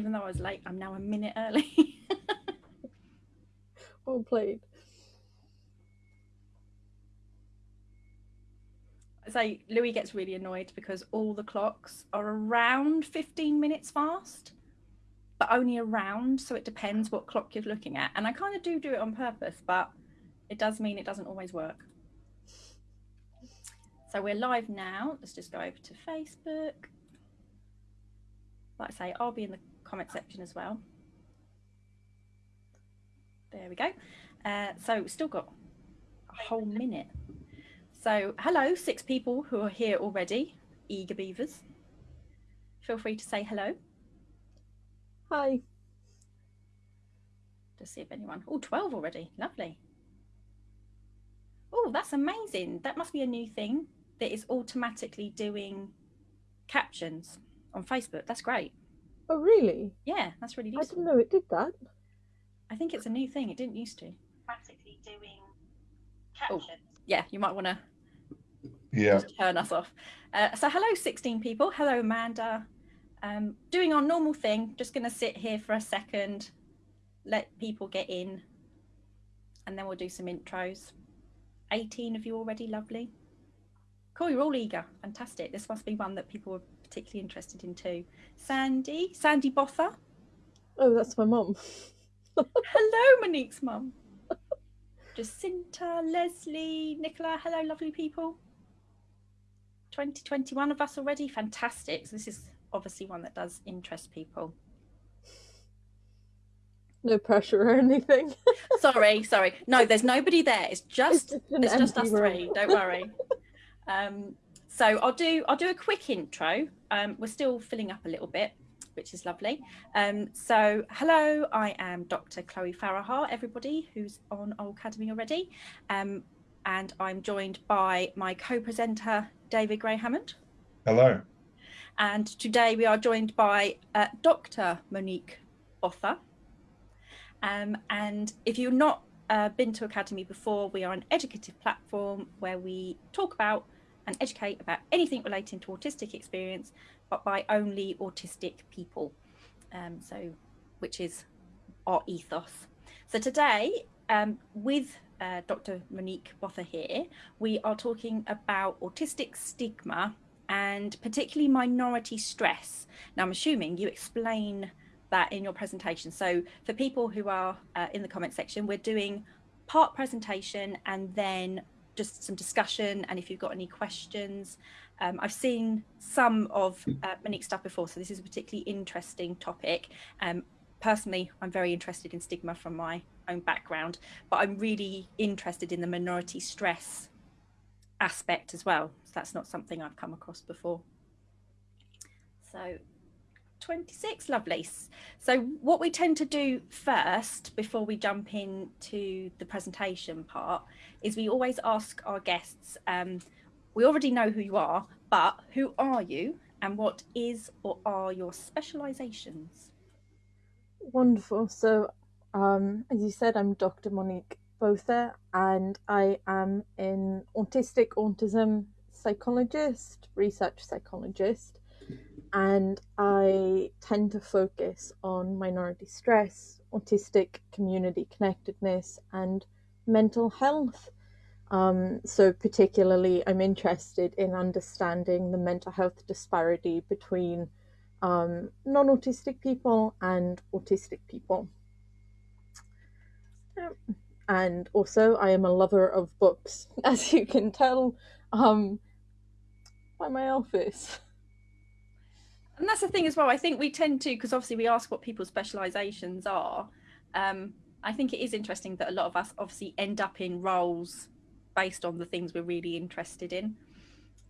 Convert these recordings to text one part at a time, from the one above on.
Even though I was late, I'm now a minute early. Well played. so Louis gets really annoyed because all the clocks are around 15 minutes fast, but only around. So it depends what clock you're looking at. And I kind of do do it on purpose, but it does mean it doesn't always work. So we're live now. Let's just go over to Facebook. Like I say, I'll be in the comment section as well. There we go. Uh, so still got a whole minute. So hello, six people who are here already, eager beavers. Feel free to say hello. Hi. To see if anyone, oh, 12 already, lovely. Oh, that's amazing. That must be a new thing that is automatically doing captions on Facebook. That's great. Oh, really? Yeah, that's really I didn't know it did that. I think it's a new thing. It didn't used to. automatically doing captions. Oh. Yeah, you might want to Yeah. turn us off. Uh, so hello, 16 people. Hello, Amanda. Um, doing our normal thing. Just going to sit here for a second, let people get in, and then we'll do some intros. 18 of you already, lovely. Cool, you're all eager. Fantastic. This must be one that people were particularly interested in too. Sandy, Sandy Botha. Oh, that's my mum. Hello, Monique's mum. Jacinta, Leslie, Nicola. Hello, lovely people. 2021 of us already. Fantastic. So this is obviously one that does interest people. No pressure or anything. Sorry, sorry. No, there's nobody there. It's just just it's just us room. three. Don't worry. um, so I'll do I'll do a quick intro. Um, we're still filling up a little bit, which is lovely. Um, so hello, I am Dr. Chloe Farahar. Everybody who's on Aucademy already, um, and I'm joined by my co-presenter David Gray Hammond. Hello. And today we are joined by uh, Dr. Monique Botha. Um, and if you've not uh, been to Aucademy before, we are an educative platform where we talk about and educate about anything relating to autistic experience, but by only autistic people. Um, so, which is our ethos. So today, um, with uh, Dr. Monique Botha here, we are talking about autistic stigma and particularly minority stress. Now, I'm assuming you explain that in your presentation. So, for people who are uh, in the comment section, we're doing part presentation and then just some discussion. And if you've got any questions, um, I've seen some of uh, Monique's stuff before, so this is a particularly interesting topic. Um, personally, I'm very interested in stigma from my own background, but I'm really interested in the minority stress aspect as well. So that's not something I've come across before. So 26, lovely. So what we tend to do first before we jump into the presentation part is we always ask our guests, um, we already know who you are, but who are you and what is or are your specializations? Wonderful. So, um, as you said, I'm Dr. Monique Botha, and I am an autistic autism psychologist, research psychologist, and I tend to focus on minority stress, autistic community connectedness, and mental health. Um, so, particularly, I'm interested in understanding the mental health disparity between um, non autistic people and autistic people. And also, I am a lover of books, as you can tell um, by my office. And that's the thing as well. I think we tend to, because obviously we ask what people's specializations are. Um, I think it is interesting that a lot of us obviously end up in roles based on the things we're really interested in.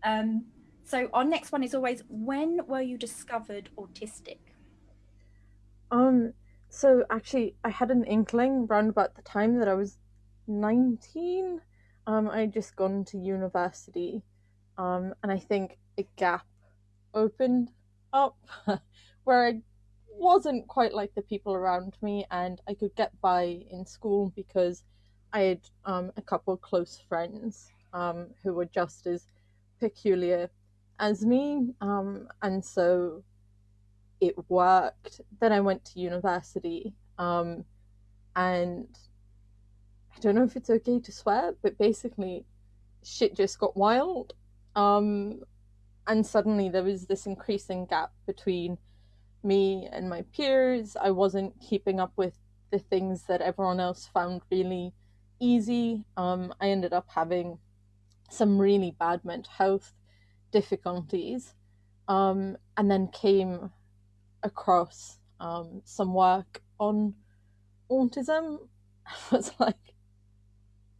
Um, so our next one is always when were you discovered autistic? Um, so actually, I had an inkling around about the time that I was 19. Um, I had just gone to university, um, and I think a gap opened up where I wasn't quite like the people around me, and I could get by in school because I had um, a couple of close friends um, who were just as peculiar as me, um, and so it worked. Then I went to university, um, and I don't know if it's okay to swear, but basically, shit just got wild. Um, and suddenly there was this increasing gap between me and my peers. I wasn't keeping up with the things that everyone else found really easy. Um, I ended up having some really bad mental health difficulties, um, and then came across um, some work on autism. I was like,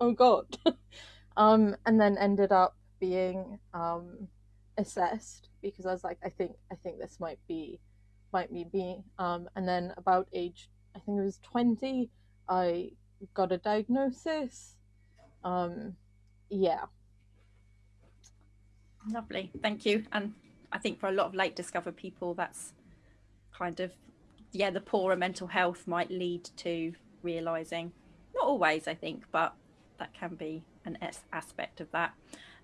oh god, um, and then ended up being um, assessed because I was like, I think I think this might be might be me. Um, and then about age, I think it was twenty, I got a diagnosis. Um, yeah. Lovely, thank you. And I think for a lot of late discovered people, that's kind of yeah, the poorer mental health might lead to realizing. Not always, I think, but that can be an aspect of that.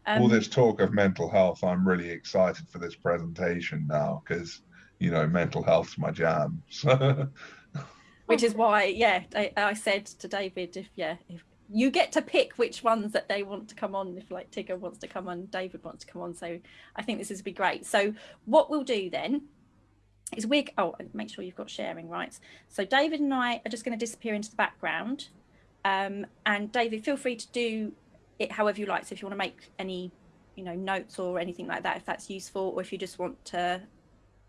Um, All this talk of mental health, I'm really excited for this presentation now because you know mental health's my jam. So. Which is why, yeah, I, I said to David, if yeah, if you get to pick which ones that they want to come on if like tigger wants to come on david wants to come on so i think this is be great so what we'll do then is we oh make sure you've got sharing rights so david and i are just going to disappear into the background um, and david feel free to do it however you like so if you want to make any you know notes or anything like that if that's useful or if you just want to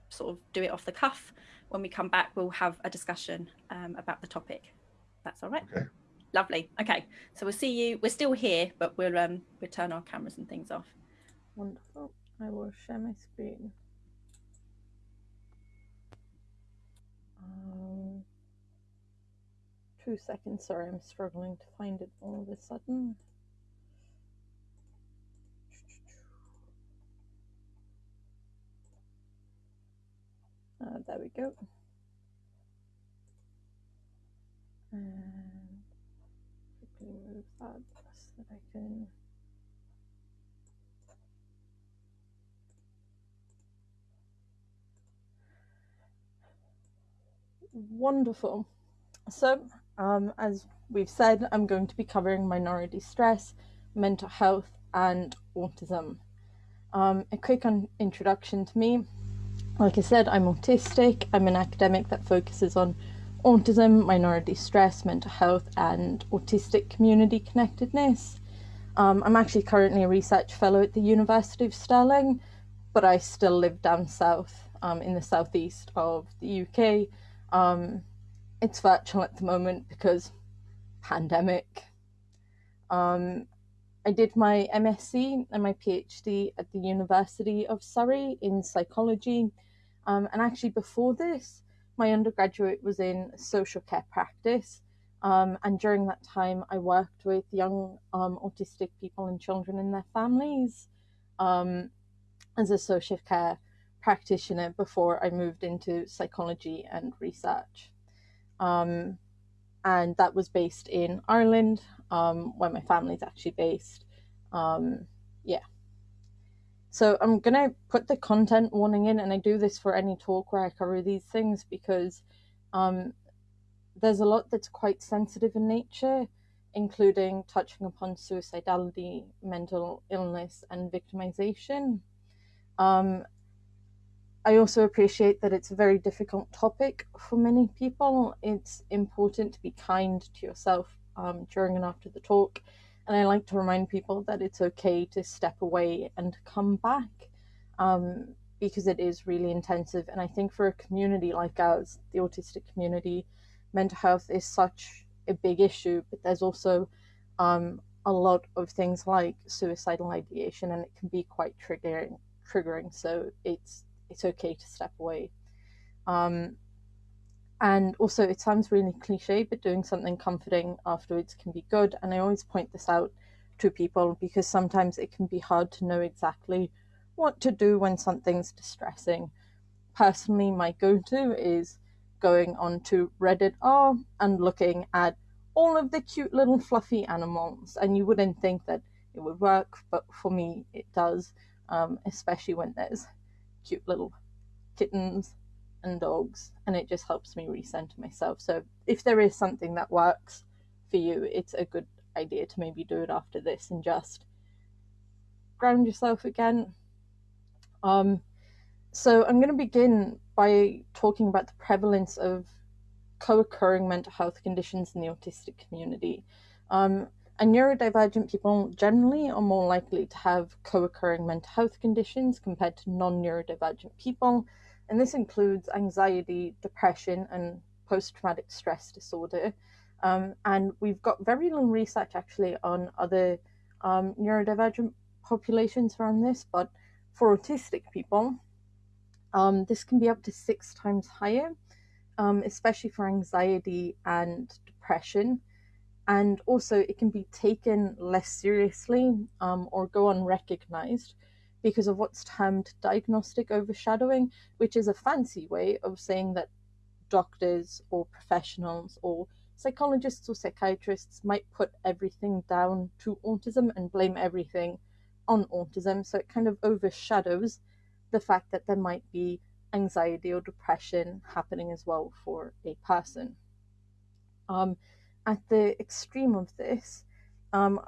sort of do it off the cuff. When we come back we'll have a discussion um, about the topic. That's all right. Okay. Lovely. Okay. So we'll see you. We're still here but we'll um we'll turn our cameras and things off. Wonderful. I will share my screen. Um, two seconds. Sorry i'm struggling to find it all of a sudden Uh, there we go. And quickly move that so that I can Wonderful. So, um, as we've said, I'm going to be covering minority stress, mental health, and autism. Um, a quick introduction to me. Like I said, I'm autistic. I'm an academic that focuses on autism, minority stress, mental health, and autistic community connectedness. Um, I'm actually currently a research fellow at the University of Stirling, but I still live down south um, in the southeast of the UK. Um, it's virtual at the moment because pandemic. Um, I did my MSc and my PhD at the University of Surrey in psychology um, and actually, before this, my undergraduate was in social care practice. Um, and during that time, I worked with young um, autistic people and children and their families um, as a social care practitioner before I moved into psychology and research. Um, and that was based in Ireland, um, where my family is actually based. yeah. So I'm going to put the content warning in, and I do this for any talk where I cover these things because um, there's a lot that's quite sensitive in nature, including touching upon suicidality, mental illness, and victimization. Um, I also appreciate that it's a very difficult topic for many people. It's important to be kind to yourself um, during and after the talk and I like to remind people that it's okay to step away and come back um, because it is really intensive. And I think for a community like ours, the autistic community, mental health is such a big issue, but there's also um, a lot of things like suicidal ideation, and it can be quite triggering. Triggering, so it's it's okay to step away. Um, and also, it sounds really cliche, but doing something comforting afterwards can be good. And I always point this out to people because sometimes it can be hard to know exactly what to do when something's distressing. Personally, my go to is going onto Reddit R and looking at all of the cute little fluffy animals. And you wouldn't think that it would work, but for me, it does, um, especially when there's cute little kittens and dogs, and it just helps me recenter myself. So if there is something that works for you, it's a good idea to maybe do it after this and just ground yourself again. Um, so I'm going to begin by talking about the prevalence of co-occurring mental health conditions in the autistic community. Um, and neurodivergent people generally are more likely to have co-occurring mental health conditions compared to non-neurodivergent people, and this includes anxiety, depression, and post-traumatic stress disorder. Um, and we've got very little research actually on other um, neurodivergent populations around this, but for autistic people, um, this can be up to six times higher, um, especially for anxiety and depression. And also, it can be taken less seriously um, or go unrecognized because of what's termed diagnostic overshadowing, which is a fancy way of saying that doctors or professionals or psychologists or psychiatrists might put everything down to autism and blame everything on autism. So it kind of overshadows the fact that there might be anxiety or depression happening as well for a person. Um, at the extreme of this, um,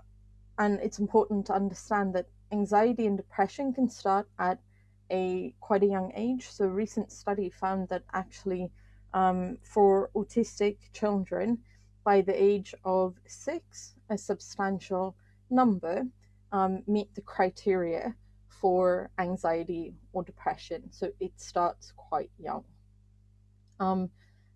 and it's important to understand that anxiety and depression can start at a quite a young age. So a recent study found that actually um, for autistic children by the age of six, a substantial number um, meet the criteria for anxiety or depression. So it starts quite young. Um,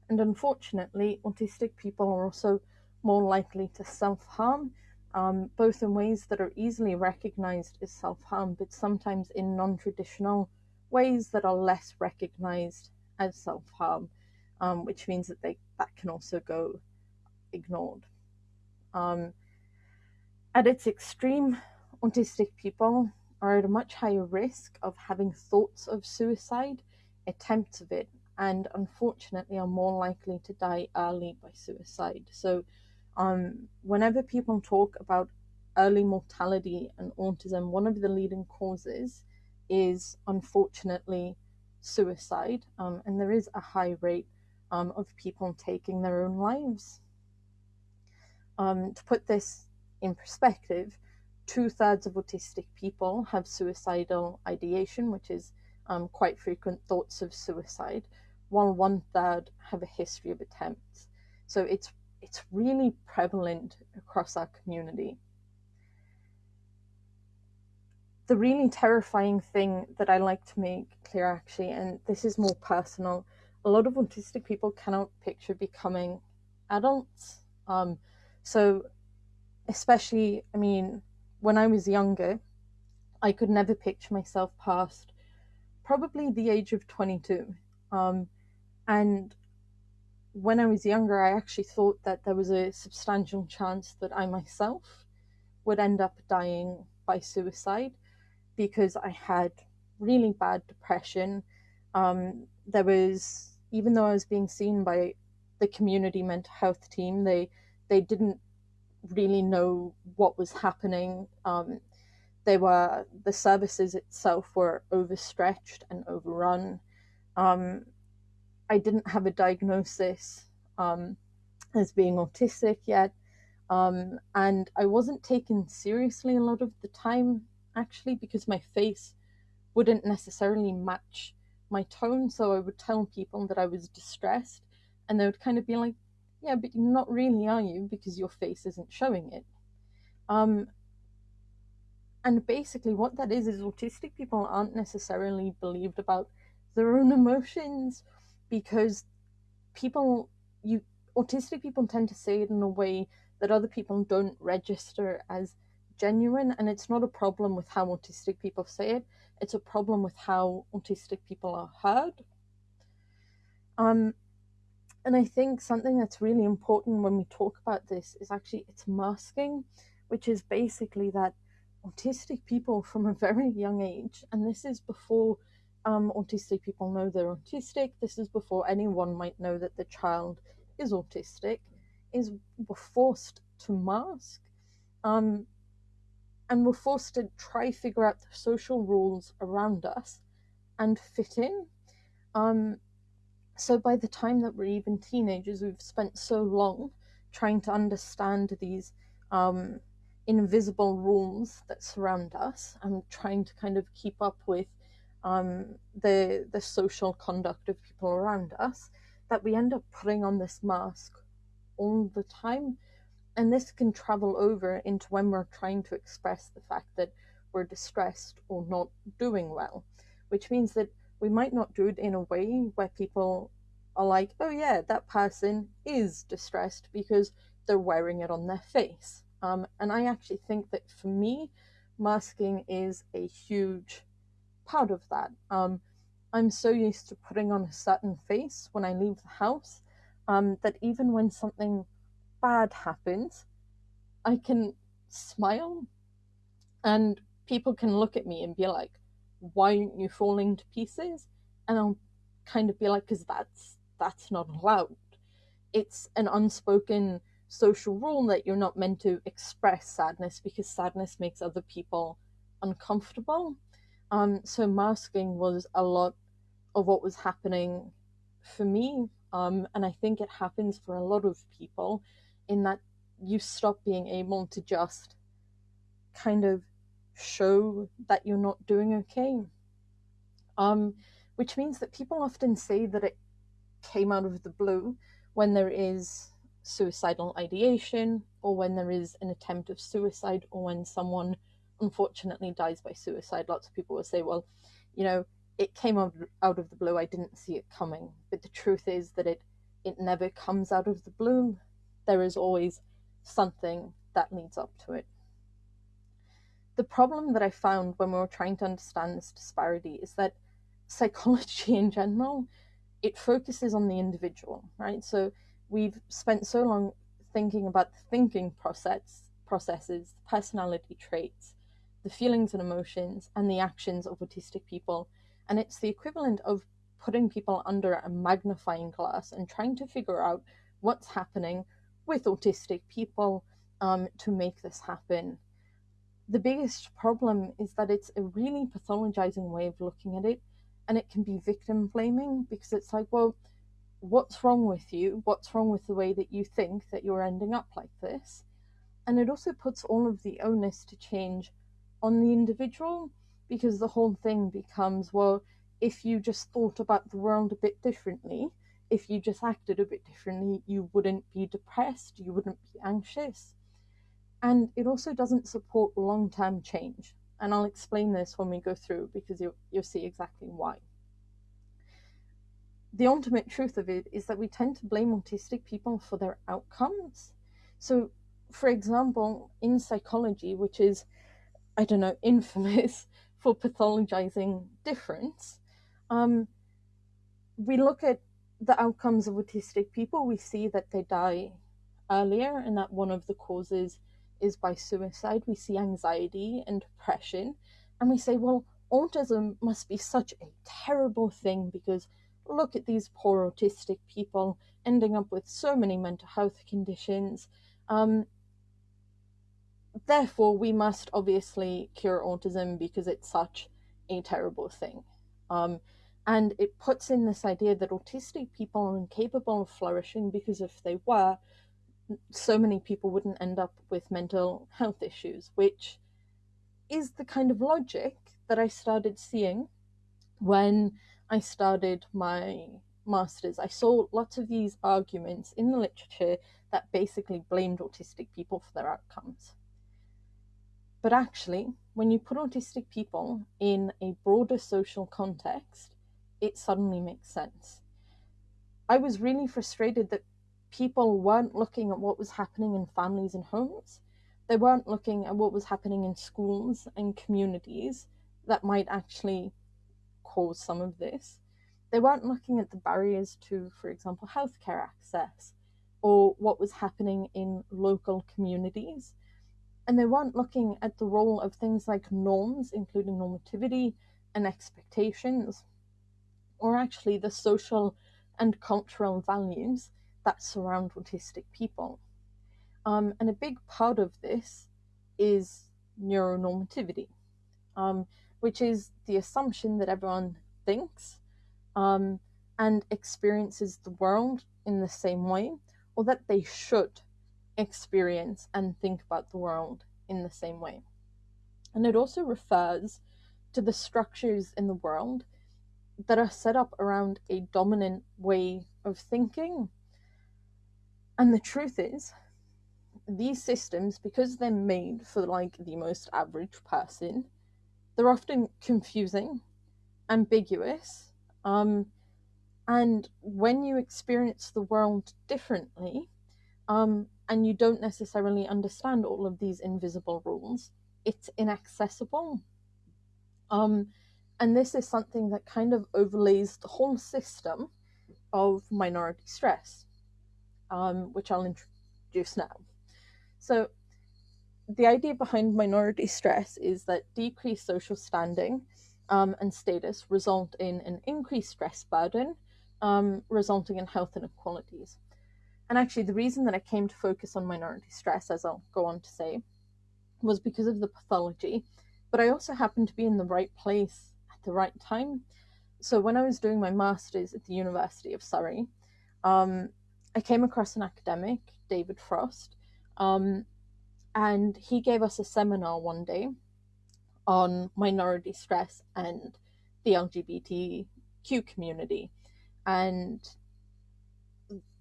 and unfortunately, autistic people are also more likely to self harm, um, both in ways that are easily recognized as self harm, but sometimes in non traditional ways that are less recognized as self harm, um, which means that they that can also go ignored. Um, at its extreme, autistic people are at a much higher risk of having thoughts of suicide, attempts of it, and unfortunately are more likely to die early by suicide. So, um, whenever people talk about early mortality and autism, one of the leading causes is unfortunately suicide, um, and there is a high rate um, of people taking their own lives. Um, to put this in perspective, two thirds of autistic people have suicidal ideation, which is um, quite frequent thoughts of suicide, while one third have a history of attempts. So it's it's really prevalent across our community. The really terrifying thing that I like to make clear, actually, and this is more personal, a lot of autistic people cannot picture becoming adults. Um, so, especially, I mean, when I was younger, I could never picture myself past probably the age of 22. Um, and when I was younger, I actually thought that there was a substantial chance that I myself would end up dying by suicide because I had really bad depression. Um, there was, even though I was being seen by the community mental health team, they they didn't really know what was happening. Um, they were the services itself were overstretched and overrun. Um, I didn't have a diagnosis um, as being autistic yet, um, and I wasn't taken seriously a lot of the time actually because my face wouldn't necessarily match my tone. So I would tell people that I was distressed, and they would kind of be like, yeah, but you're not really, are you? Because your face isn't showing it. Um, and basically, what that is is autistic people aren't necessarily believed about their own emotions because people, you autistic people tend to say it in a way that other people don't register as genuine, and it's not a problem with how autistic people say it. It's a problem with how autistic people are heard. Um, and I think something that's really important when we talk about this is actually it's masking, which is basically that autistic people from a very young age, and this is before um, autistic people know they're autistic, this is before anyone might know that the child is autistic, is we're forced to mask. Um, and we're forced to try figure out the social rules around us and fit in. Um, So by the time that we're even teenagers, we've spent so long trying to understand these um, invisible rules that surround us and trying to kind of keep up with um, the the social conduct of people around us that we end up putting on this mask all the time. And this can travel over into when we're trying to express the fact that we're distressed or not doing well which means that we might not do it in a way where people are like oh yeah that person is distressed because they're wearing it on their face. Um, and i actually think that for me masking is a huge part of that. Um, I'm so used to putting on a certain face when I leave the house um, that even when something bad happens, I can smile and people can look at me and be like, why aren't you falling to pieces? And I'll kind of be like, because that's that's not allowed. It's an unspoken social rule that you're not meant to express sadness because sadness makes other people uncomfortable. Um, so masking was a lot of what was happening for me. Um, and I think it happens for a lot of people in that you stop being able to just kind of show that you're not doing okay. Um, which means that people often say that it came out of the blue when there is suicidal ideation or when there is an attempt of suicide or when someone unfortunately dies by suicide, lots of people will say, well, you know, it came out, out of the blue. I didn't see it coming. But the truth is that it, it never comes out of the blue. There is always something that leads up to it. The problem that I found when we were trying to understand this disparity is that psychology in general, it focuses on the individual, right? So we've spent so long thinking about the thinking process, processes, personality traits, the feelings and emotions and the actions of autistic people. And it's the equivalent of putting people under a magnifying glass and trying to figure out what's happening with autistic people um, to make this happen. The biggest problem is that it's a really pathologizing way of looking at it, and it can be victim blaming because it's like, well, what's wrong with you? What's wrong with the way that you think that you're ending up like this? And it also puts all of the onus to change on the individual because the whole thing becomes well, if you just thought about the world a bit differently, if you just acted a bit differently, you wouldn't be depressed, you wouldn't be anxious. And it also doesn't support long term change. And I'll explain this when we go through because you'll, you'll see exactly why. The ultimate truth of it is that we tend to blame autistic people for their outcomes. So, for example, in psychology, which is I don't know, infamous for pathologizing difference. Um, we look at the outcomes of autistic people, we see that they die earlier and that one of the causes is by suicide. We see anxiety and depression, and we say, well, autism must be such a terrible thing because look at these poor autistic people ending up with so many mental health conditions. Um, therefore, we must obviously cure autism because it's such a terrible thing. Um, and it puts in this idea that autistic people are incapable of flourishing because if they were, so many people wouldn't end up with mental health issues, which is the kind of logic that I started seeing when I started my masters. I saw lots of these arguments in the literature that basically blamed autistic people for their outcomes. But actually, when you put autistic people in a broader social context, it suddenly makes sense. I was really frustrated that people weren't looking at what was happening in families and homes. They weren't looking at what was happening in schools and communities that might actually cause some of this. They weren't looking at the barriers to, for example, healthcare access or what was happening in local communities and they weren't looking at the role of things like norms, including normativity and expectations, or actually the social and cultural values that surround autistic people. Um, and a big part of this is neuronormativity, um, which is the assumption that everyone thinks um, and experiences the world in the same way, or that they should experience and think about the world in the same way. And it also refers to the structures in the world that are set up around a dominant way of thinking. And the truth is, these systems, because they're made for like the most average person, they're often confusing, ambiguous, um, and when you experience the world differently, um, and you don't necessarily understand all of these invisible rules, it's inaccessible. Um, and this is something that kind of overlays the whole system of minority stress, um, which I'll introduce now. So, the idea behind minority stress is that decreased social standing um, and status result in an increased stress burden, um, resulting in health inequalities. And actually, the reason that I came to focus on minority stress, as I'll go on to say, was because of the pathology, but I also happened to be in the right place at the right time. So when I was doing my master's at the University of Surrey, um, I came across an academic, David Frost, um, and he gave us a seminar one day on minority stress and the LGBTQ community. And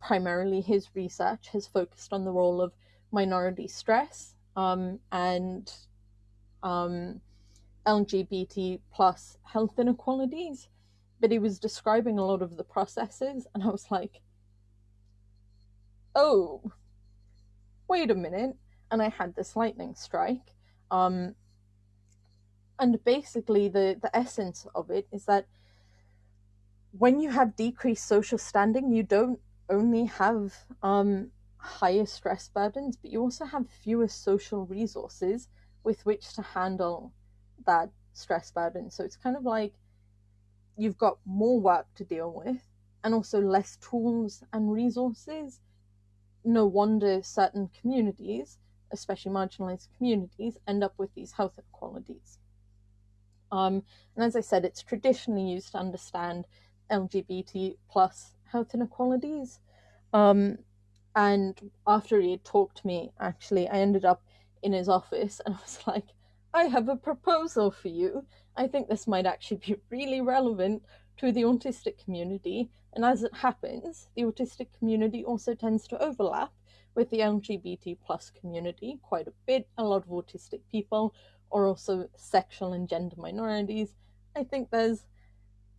primarily his research has focused on the role of minority stress um, and um, LGBT plus health inequalities. But he was describing a lot of the processes, and I was like, oh, wait a minute. And I had this lightning strike. Um, and basically, the, the essence of it is that when you have decreased social standing, you don't only have um, higher stress burdens, but you also have fewer social resources with which to handle that stress burden. So it's kind of like you've got more work to deal with and also less tools and resources. No wonder certain communities, especially marginalized communities, end up with these health inequalities. Um, and as I said, it's traditionally used to understand LGBT plus health inequalities. Um, and after he had talked to me, actually, I ended up in his office and I was like, I have a proposal for you. I think this might actually be really relevant to the autistic community. And as it happens, the autistic community also tends to overlap with the LGBT plus community quite a bit. A lot of autistic people are also sexual and gender minorities. I think there's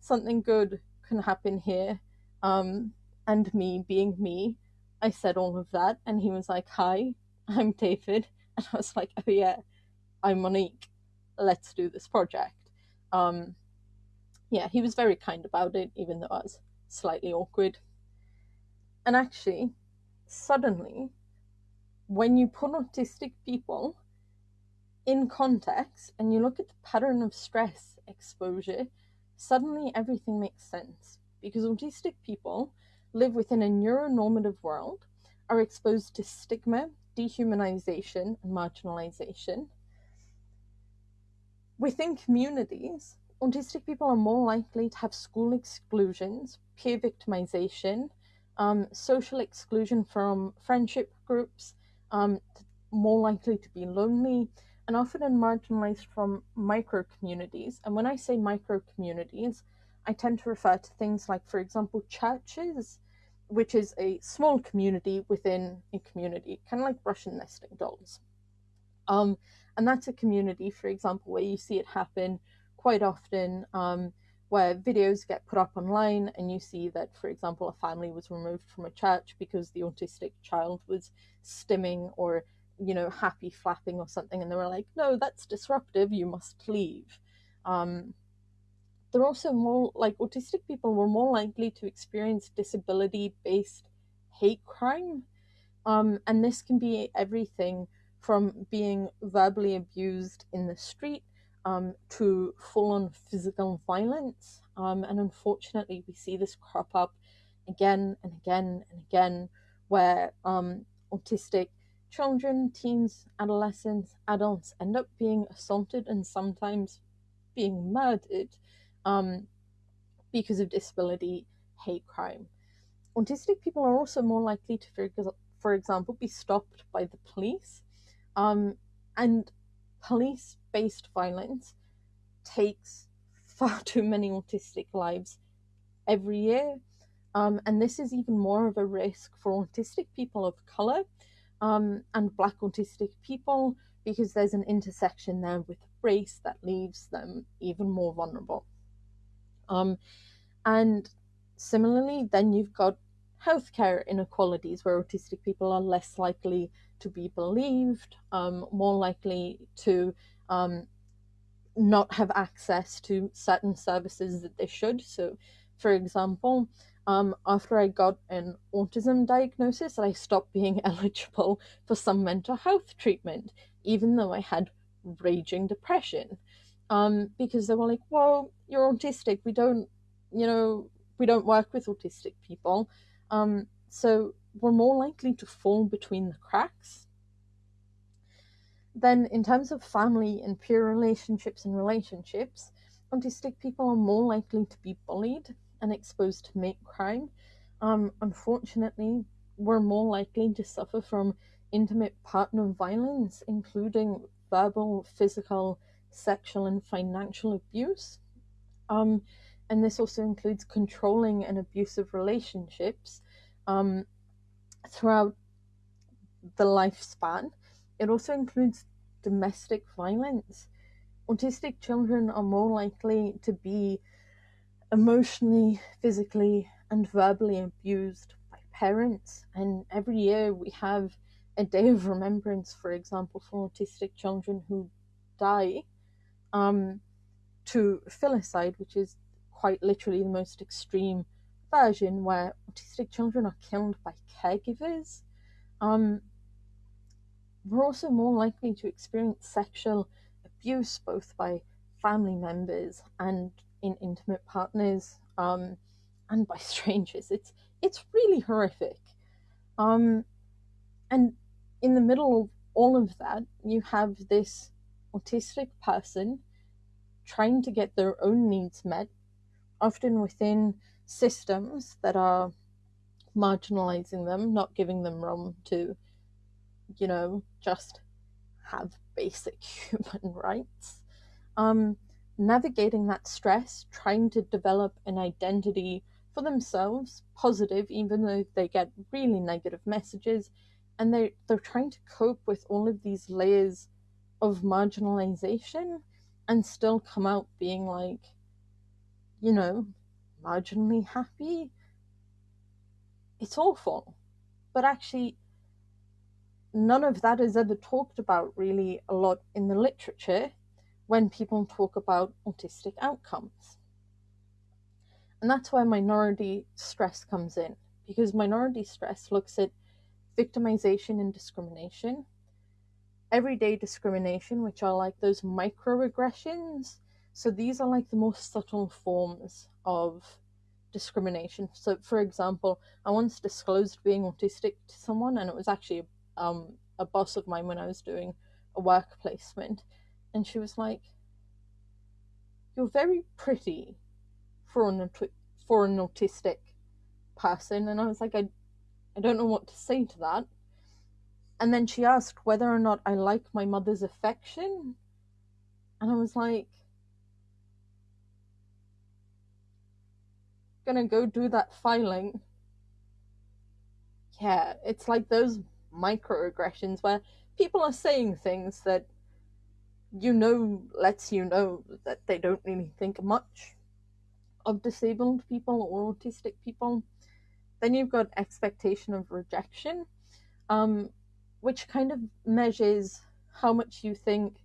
something good can happen here. Um, and me being me, I said all of that, and he was like, Hi, I'm David. And I was like, Oh, yeah, I'm Monique. Let's do this project. Um, yeah, he was very kind about it, even though I was slightly awkward. And actually, suddenly, when you put autistic people in context and you look at the pattern of stress exposure, suddenly everything makes sense because autistic people live within a neuronormative world, are exposed to stigma, dehumanization, and marginalization. Within communities, autistic people are more likely to have school exclusions, peer victimization, um, social exclusion from friendship groups, um, more likely to be lonely, and often marginalized from micro communities. And when I say micro communities, I tend to refer to things like, for example, churches, which is a small community within a community, kind of like Russian nesting dolls. Um, and that's a community, for example, where you see it happen quite often, um, where videos get put up online, and you see that, for example, a family was removed from a church because the autistic child was stimming or, you know, happy flapping or something, and they were like, "No, that's disruptive. You must leave." Um, they're also more like autistic people were more likely to experience disability based hate crime. Um, and this can be everything from being verbally abused in the street um, to full on physical violence. Um, and unfortunately, we see this crop up again and again and again where um, autistic children, teens, adolescents, adults end up being assaulted and sometimes being murdered um, because of disability hate crime. Autistic people are also more likely to, for, for example, be stopped by the police. Um, and police based violence takes far too many autistic lives every year. Um, and this is even more of a risk for autistic people of color um, and black autistic people because there's an intersection there with race that leaves them even more vulnerable. Um, and similarly, then you've got healthcare inequalities where autistic people are less likely to be believed, um, more likely to um, not have access to certain services that they should. So, for example, um, after I got an autism diagnosis, I stopped being eligible for some mental health treatment, even though I had raging depression. Um, because they were like, well, you're autistic. We don't, you know, we don't work with autistic people. Um, so we're more likely to fall between the cracks. Then, in terms of family and peer relationships and relationships, autistic people are more likely to be bullied and exposed to mate crime. Um, unfortunately, we're more likely to suffer from intimate partner violence, including verbal, physical, sexual, and financial abuse. Um, and this also includes controlling and abusive relationships um, throughout the lifespan. It also includes domestic violence. Autistic children are more likely to be emotionally, physically, and verbally abused by parents. And every year we have a day of remembrance, for example, for autistic children who die um, to filicide, which is quite literally the most extreme version where autistic children are killed by caregivers. Um, we're also more likely to experience sexual abuse both by family members and in intimate partners um, and by strangers. It's it's really horrific. Um, and in the middle of all of that, you have this autistic person trying to get their own needs met, often within systems that are marginalizing them, not giving them room to, you know, just have basic human rights. Um, navigating that stress, trying to develop an identity for themselves, positive, even though they get really negative messages, and they they're trying to cope with all of these layers of marginalization and still come out being like, you know, marginally happy. It's awful. But actually, none of that is ever talked about really a lot in the literature when people talk about autistic outcomes. And that's where minority stress comes in, because minority stress looks at victimization and discrimination, everyday discrimination, which are like those microaggressions. So these are like the most subtle forms of discrimination. So, for example, I once disclosed being autistic to someone, and it was actually um, a boss of mine when I was doing a work placement and she was like, "You're very pretty for an for an autistic person," and I was like, "I, I don't know what to say to that." And then she asked whether or not I like my mother's affection, and I was like, "Gonna go do that filing." Yeah, it's like those microaggressions where people are saying things that you know lets you know that they don't really think much of disabled people or autistic people. Then you've got expectation of rejection, um, which kind of measures how much you think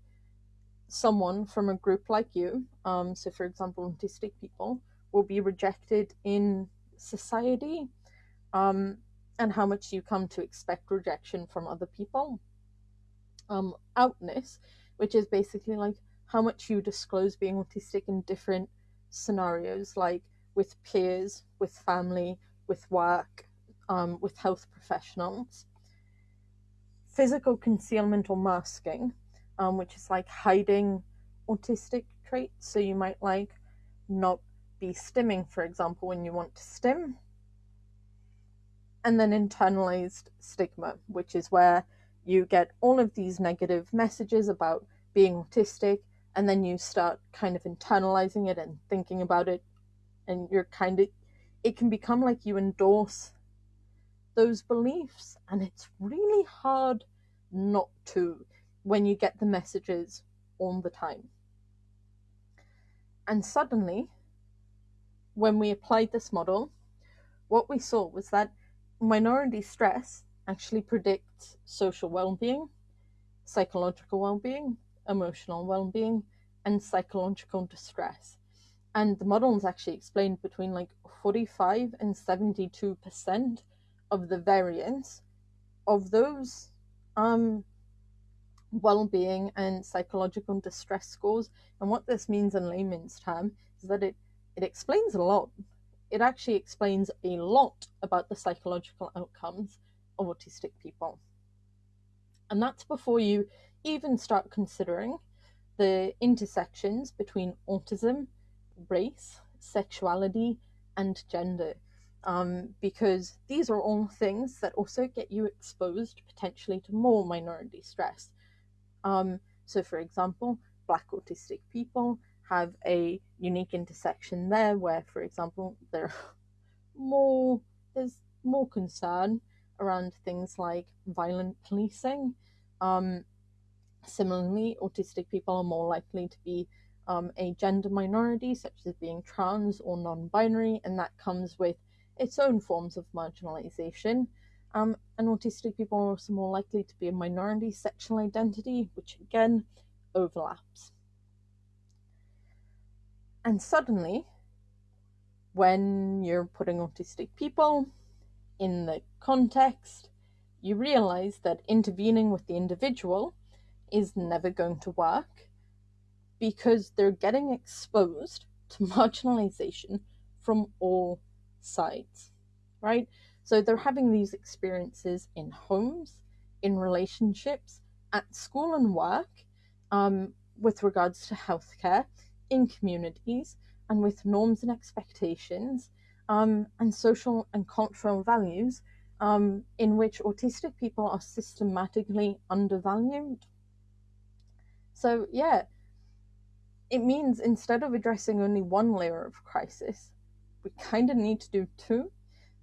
someone from a group like you, um, so for example, autistic people, will be rejected in society, um, and how much you come to expect rejection from other people. Um, outness which is basically like how much you disclose being autistic in different scenarios, like with peers, with family, with work, um, with health professionals. Physical concealment or masking, um, which is like hiding autistic traits. So you might like not be stimming, for example, when you want to stim. And then internalized stigma, which is where you get all of these negative messages about being autistic, and then you start kind of internalizing it and thinking about it, and you're kind of, it can become like you endorse those beliefs, and it's really hard not to when you get the messages all the time. And suddenly, when we applied this model, what we saw was that minority stress actually predicts social well being, psychological well being, emotional well being, and psychological distress. And the models actually explained between like 45 and 72% of the variance of those um, well-being and psychological distress scores. And what this means in layman's term is that it, it explains a lot. It actually explains a lot about the psychological outcomes of autistic people. And that's before you even start considering the intersections between autism, race, sexuality, and gender. Um, because these are all things that also get you exposed potentially to more minority stress. Um, so, for example, Black autistic people have a unique intersection there where, for example, there more there's more concern around things like violent policing. Um, similarly, autistic people are more likely to be um, a gender minority, such as being trans or non-binary, and that comes with its own forms of marginalization. Um, and autistic people are also more likely to be a minority sexual identity, which again overlaps. And suddenly, when you're putting autistic people in the context, you realize that intervening with the individual is never going to work because they're getting exposed to marginalization from all sides, right? So they're having these experiences in homes, in relationships, at school and work, um, with regards to healthcare, in communities, and with norms and expectations, um, and social and cultural values um, in which autistic people are systematically undervalued. So, yeah, it means instead of addressing only one layer of crisis, we kind of need to do two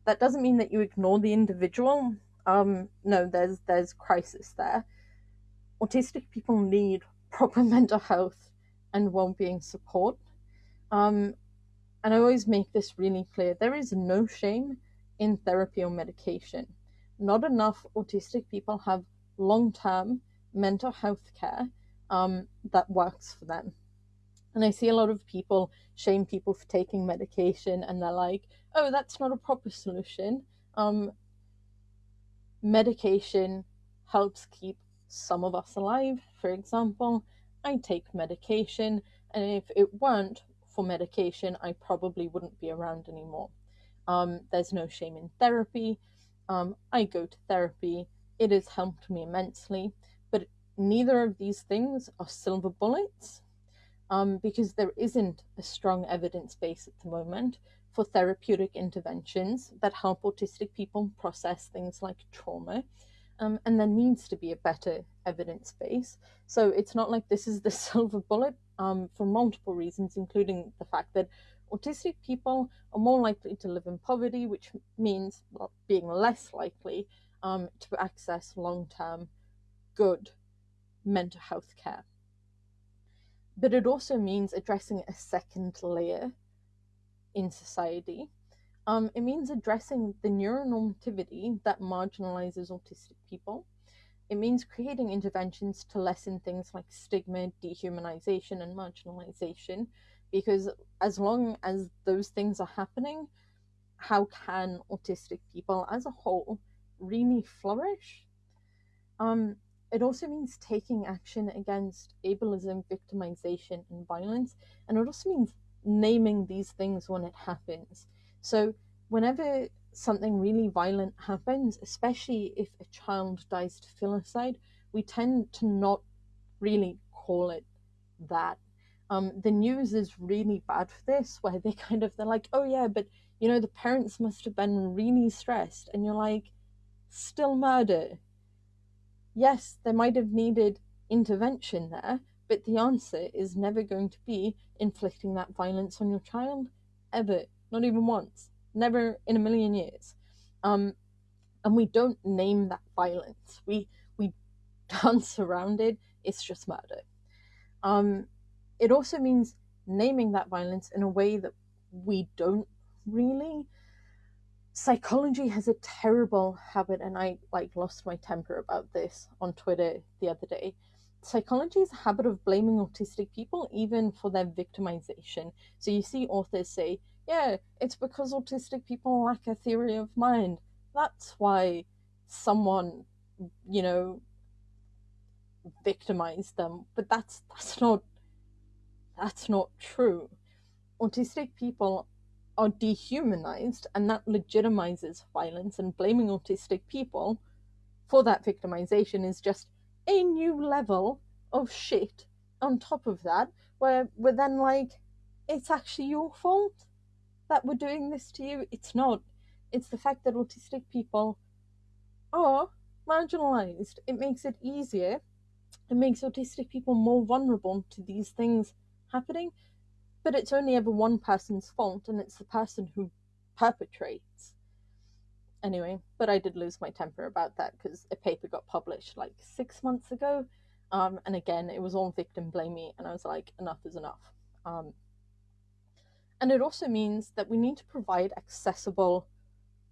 that doesn't mean that you ignore the individual. Um, no, there's there's crisis there. Autistic people need proper mental health and well-being support. Um, and I always make this really clear: there is no shame in therapy or medication. Not enough autistic people have long-term mental health care um, that works for them. And I see a lot of people shame people for taking medication, and they're like, oh, that's not a proper solution. Um, medication helps keep some of us alive. For example, I take medication, and if it weren't for medication, I probably wouldn't be around anymore. Um, there's no shame in therapy. Um, I go to therapy. It has helped me immensely, but neither of these things are silver bullets um, because there isn't a strong evidence base at the moment for therapeutic interventions that help autistic people process things like trauma. Um, and there needs to be a better evidence base. So it's not like this is the silver bullet um, for multiple reasons, including the fact that autistic people are more likely to live in poverty, which means being less likely um, to access long term good mental health care. But it also means addressing a second layer in society. Um, it means addressing the neuronormativity that marginalizes autistic people. It means creating interventions to lessen things like stigma, dehumanization, and marginalization. Because as long as those things are happening, how can autistic people as a whole really flourish? Um, it also means taking action against ableism, victimization, and violence. And it also means naming these things when it happens. So, whenever something really violent happens, especially if a child dies to filicide, we tend to not really call it that. Um, the news is really bad for this, where they kind of they're like, oh yeah, but you know the parents must have been really stressed, and you're like, still murder. Yes, they might have needed intervention there, but the answer is never going to be inflicting that violence on your child, ever, not even once, never in a million years. Um, and we don't name that violence. We we dance around it. It's just murder. Um, it also means naming that violence in a way that we don't really. Psychology has a terrible habit, and I like lost my temper about this on Twitter the other day. Psychology is a habit of blaming autistic people even for their victimization. So you see authors say, yeah, it's because autistic people lack a theory of mind. That's why someone, you know, victimized them. But that's that's not that's not true. Autistic people are dehumanized, and that legitimizes violence. And blaming autistic people for that victimization is just a new level of shit on top of that, where we're then like, it's actually your fault that we're doing this to you. It's not. It's the fact that autistic people are marginalized. It makes it easier. It makes autistic people more vulnerable to these things happening. But it's only ever one person's fault, and it's the person who perpetrates. Anyway, but I did lose my temper about that because a paper got published like six months ago. Um, and again, it was all victim blaming, and I was like, enough is enough. Um, and it also means that we need to provide accessible,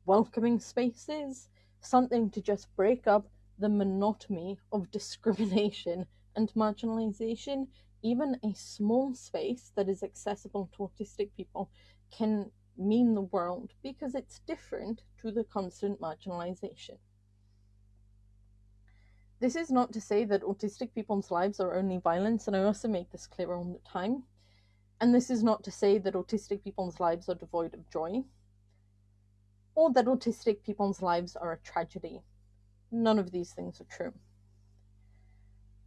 welcoming spaces, something to just break up the monotony of discrimination and marginalization. Even a small space that is accessible to autistic people can mean the world because it's different to the constant marginalization. This is not to say that autistic people's lives are only violence, and I also make this clear all the time. And this is not to say that autistic people's lives are devoid of joy, or that autistic people's lives are a tragedy. None of these things are true.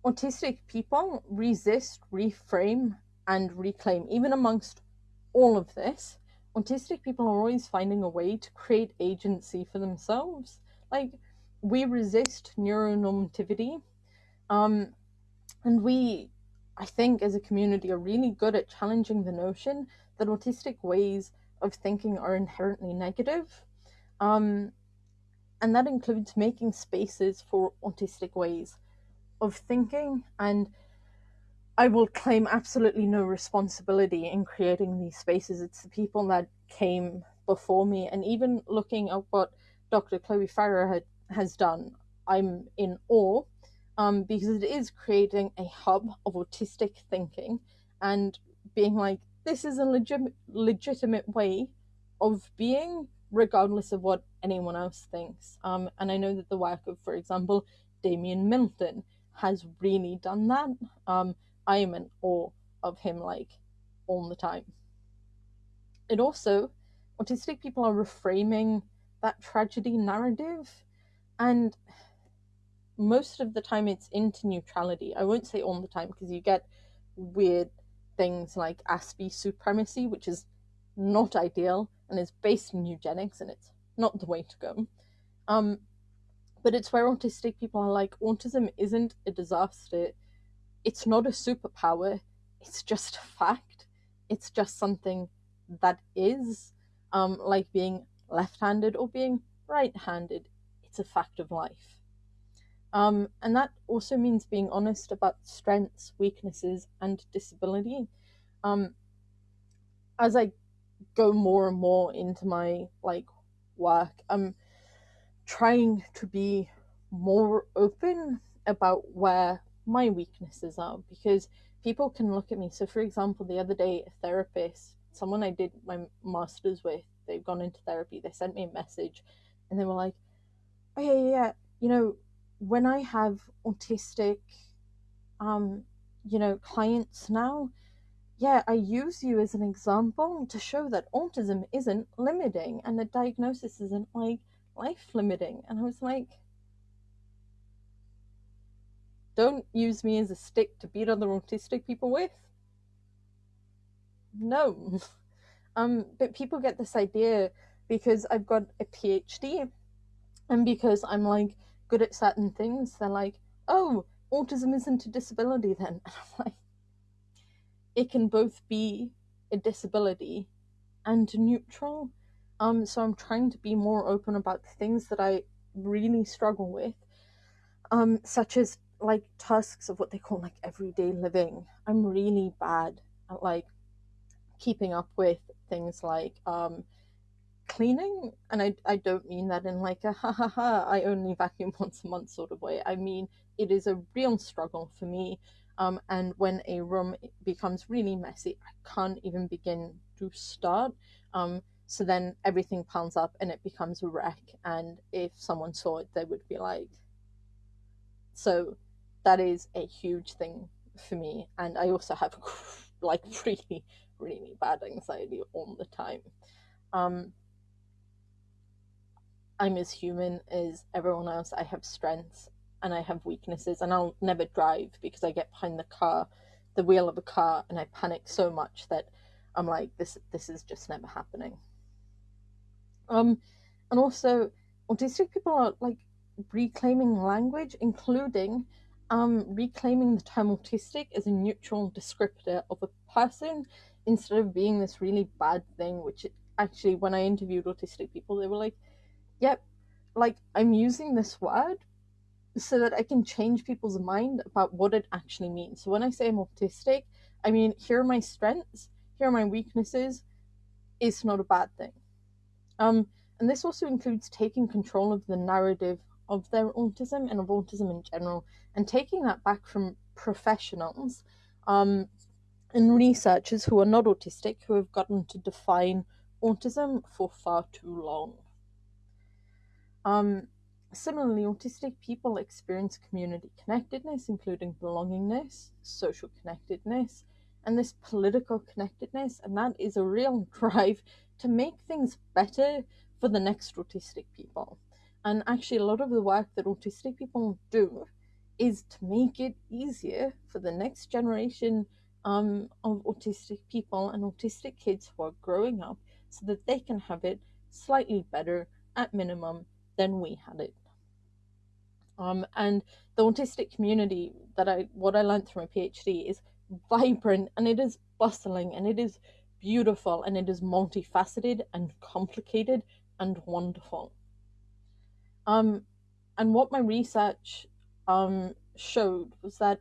Autistic people resist, reframe, and reclaim. Even amongst all of this, autistic people are always finding a way to create agency for themselves. Like, we resist neuronormativity, um, and we I think as a community are really good at challenging the notion that autistic ways of thinking are inherently negative. Um, and that includes making spaces for autistic ways of thinking. And I will claim absolutely no responsibility in creating these spaces. It's the people that came before me. And even looking at what Dr. Chloe Farahar had, has done, I'm in awe um, because it is creating a hub of autistic thinking and being like, this is a legit- legitimate way of being, regardless of what anyone else thinks. Um, and I know that the work of, for example, Damian Milton has really done that. Um, I am in awe of him, like, all the time. It also, autistic people are reframing that tragedy narrative. And most of the time it's into neutrality. I won't say all the time because you get weird things like Aspie supremacy, which is not ideal and is based in eugenics, and it's not the way to go. Um, but it's where autistic people are like, autism isn't a disaster. It's not a superpower. It's just a fact. It's just something that is, um, like being left-handed or being right-handed. It's a fact of life. Um, and that also means being honest about strengths, weaknesses, and disability. Um, as I go more and more into my like work, I'm trying to be more open about where my weaknesses are because people can look at me. So, for example, the other day, a therapist, someone I did my master's with, they've gone into therapy, they sent me a message and they were like, Oh, yeah, yeah, you know, when I have autistic, um, you know, clients now, yeah, I use you as an example to show that autism isn't limiting and the diagnosis isn't like life limiting. And I was like, don't use me as a stick to beat other autistic people with. no. Um, but people get this idea because I've got a PhD and because I'm like good at certain things, they're like, oh, autism isn't a disability then. And I'm like, it can both be a disability and neutral. Um, so I'm trying to be more open about the things that I really struggle with, um, such as like tasks of what they call like everyday living. I'm really bad at like keeping up with things like um, cleaning, and I I don't mean that in like a ha ha ha I only vacuum once a month sort of way. I mean it is a real struggle for me. Um, and when a room becomes really messy, I can't even begin to start. Um, so then everything piles up and it becomes a wreck. And if someone saw it, they would be like, so that is a huge thing for me. And I also have like really, really bad anxiety all the time. Um, I'm as human as everyone else. I have strengths and I have weaknesses, and I'll never drive because I get behind the car, the wheel of a car, and I panic so much that I'm like, this this is just never happening. Um, and also, autistic people are like reclaiming language, including um, reclaiming the term autistic as a neutral descriptor of a person instead of being this really bad thing. Which actually, when I interviewed autistic people, they were like, "Yep, like I'm using this word." So that I can change people's mind about what it actually means. So when I say I'm autistic, I mean here are my strengths, here are my weaknesses. It's not a bad thing. Um, and this also includes taking control of the narrative of their autism and of autism in general, and taking that back from professionals um, and researchers who are not autistic who have gotten to define autism for far too long. Um, similarly, autistic people experience community connectedness, including belongingness, social connectedness, and this political connectedness, and that is a real drive to make things better for the next autistic people. And actually, a lot of the work that autistic people do is to make it easier for the next generation um, of autistic people and autistic kids who are growing up so that they can have it slightly better at minimum than we had it. Um, and the autistic community that I what I learned through my PhD is vibrant and it is bustling and it is beautiful and it is multifaceted and complicated and wonderful. Um, and what my research um, showed was that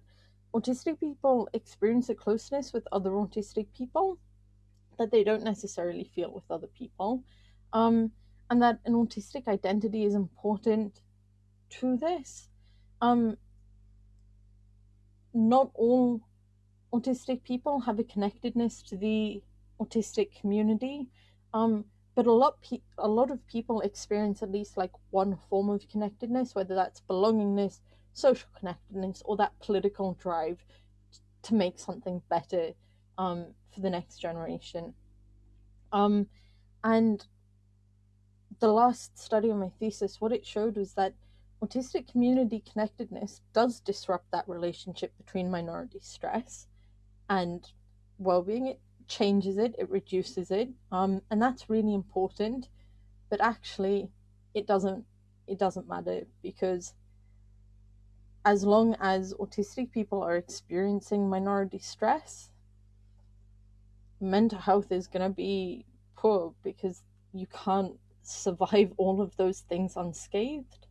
autistic people experience a closeness with other autistic people that they don't necessarily feel with other people. Um, and that an autistic identity is important to this. Um, not all autistic people have a connectedness to the autistic community, um, but a lot a lot of people experience at least like one form of connectedness, whether that's belongingness, social connectedness, or that political drive to make something better um, for the next generation. Um, and the last study of my thesis, what it showed was that autistic community connectedness does disrupt that relationship between minority stress and well-being it changes it it reduces it um, and that's really important but actually it doesn't it doesn't matter because as long as autistic people are experiencing minority stress mental health is going to be poor because you can't survive all of those things unscathed.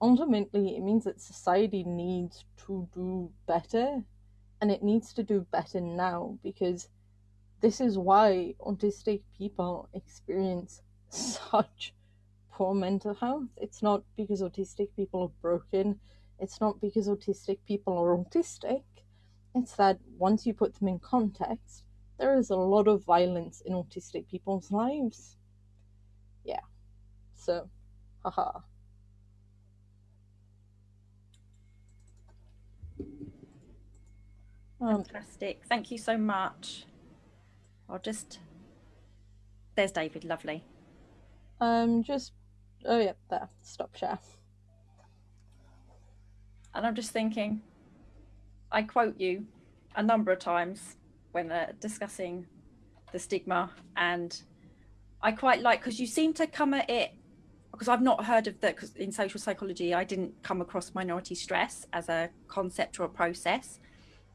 Ultimately it means that society needs to do better and it needs to do better now because this is why autistic people experience such poor mental health. It's not because autistic people are broken, it's not because autistic people are autistic. It's that once you put them in context, there is a lot of violence in autistic people's lives. Yeah. So, haha. Um, Fantastic. Thank you so much. I'll just. There's David. Lovely. Um, just. Oh, yeah, there. Stop share. And I'm just thinking, I quote you a number of times when uh, discussing the stigma and I quite like because you seem to come at it because I've not heard of that because in social psychology I didn't come across minority stress as a concept or a process.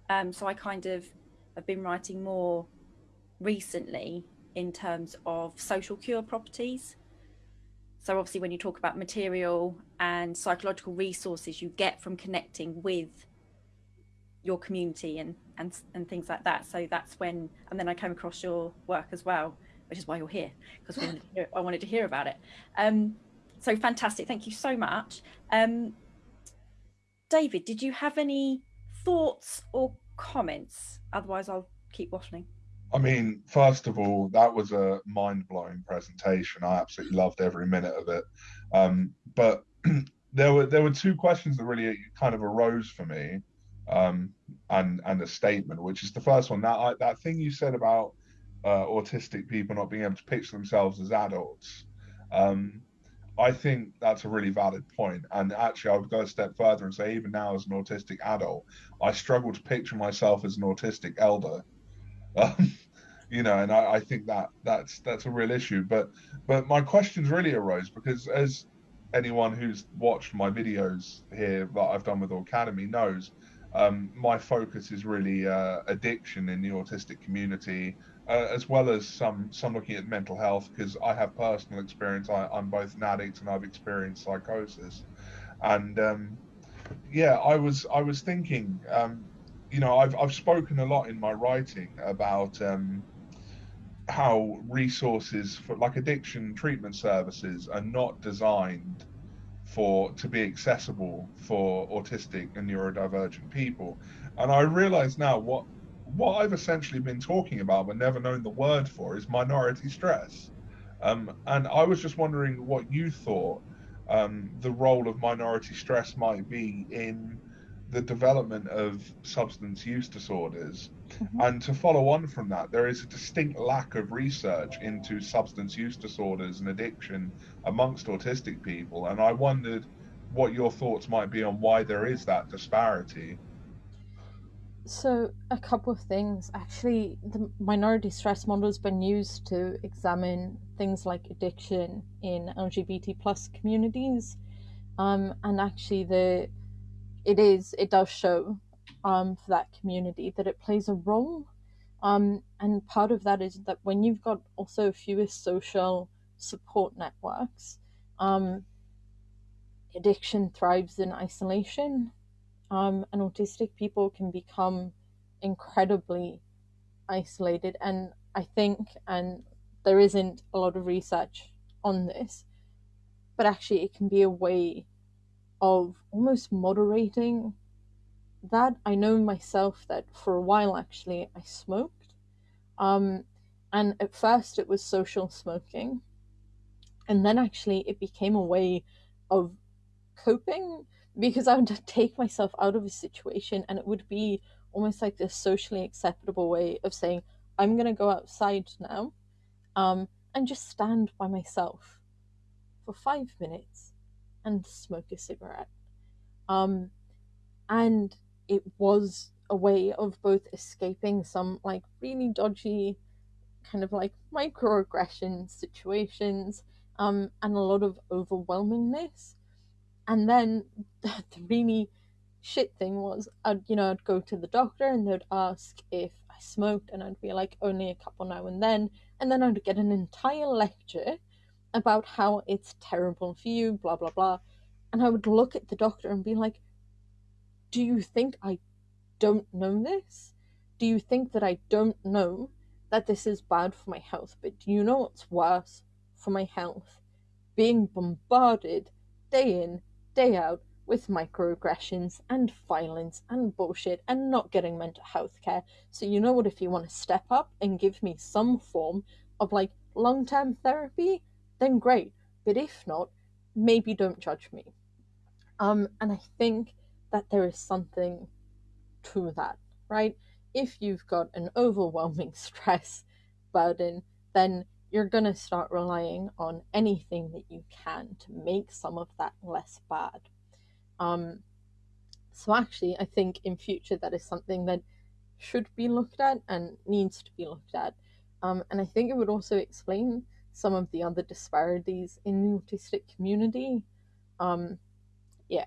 Um, so I kind of have been writing more recently in terms of social cure properties. So obviously when you talk about material and psychological resources you get from connecting with your community and, and, and things like that. So that's when, and then I came across your work as well, which is why you're here, because I wanted to hear about it. Um, so fantastic. Thank you so much. Um, David, did you have any thoughts or comments? Otherwise I'll keep waffling. I mean, first of all, that was a mind-blowing presentation. I absolutely loved every minute of it. Um, but there were there were two questions that really kind of arose for me, um, and and a statement, which is the first one. That that thing you said about uh, autistic people not being able to picture themselves as adults. Um, I think that's a really valid point. And actually, I would go a step further and say, even now as an autistic adult, I struggle to picture myself as an autistic elder. Um, you know, and I, I, think that that's that's a real issue. But but my questions really arose because as anyone who's watched my videos here that I've done with Aucademy knows, um, my focus is really uh, addiction in the autistic community, uh, as well as some some looking at mental health because I have personal experience. I, am both an addict and I've experienced psychosis, and um, yeah, I was I was thinking, um, you know, I've I've spoken a lot in my writing about um, how resources for like addiction treatment services are not designed for to be accessible for autistic and neurodivergent people. And I realize now what what I've essentially been talking about but never known the word for is minority stress. Um, and I was just wondering what you thought um, the role of minority stress might be in the development of substance use disorders. Mm-hmm. And to follow on from that, there is a distinct lack of research into substance use disorders and addiction amongst autistic people. And I wondered what your thoughts might be on why there is that disparity. So, a couple of things. Actually, the minority stress model has been used to examine things like addiction in LGBT plus communities. Um, and actually, the it is it does show um, for that community that it plays a role. Um, and part of that is that when you've got also fewer social support networks, um, addiction thrives in isolation, um, and autistic people can become incredibly isolated. And I think, and there isn't a lot of research on this, but actually, it can be a way of almost moderating that. I know myself that for a while actually I smoked. Um, and at first it was social smoking. And then actually it became a way of coping because I would take myself out of a situation and it would be almost like this socially acceptable way of saying, I'm going to go outside now um, and just stand by myself for five minutes and smoke a cigarette. Um, and it was a way of both escaping some like really dodgy kind of like microaggression situations um, and a lot of overwhelmingness. And then the really shit thing was, I'd you know I'd go to the doctor and they'd ask if I smoked, and I'd be like only a couple now and then, and then I'd get an entire lecture about how it's terrible for you, blah, blah, blah. And I would look at the doctor and be like, Do you think I don't know this? Do you think that I don't know that this is bad for my health? But do you know what's worse for my health? Being bombarded day in, day out with microaggressions and violence and bullshit and not getting mental health care. So, you know what? If you want to step up and give me some form of like long term therapy, then great. But if not, maybe don't judge me. Um, and I think that there is something to that, right? If you've got an overwhelming stress burden, then you're going to start relying on anything that you can to make some of that less bad. Um, so, actually, I think in future that is something that should be looked at and needs to be looked at Um, and I think it would also explain some of the other disparities in the autistic community. Um, yeah.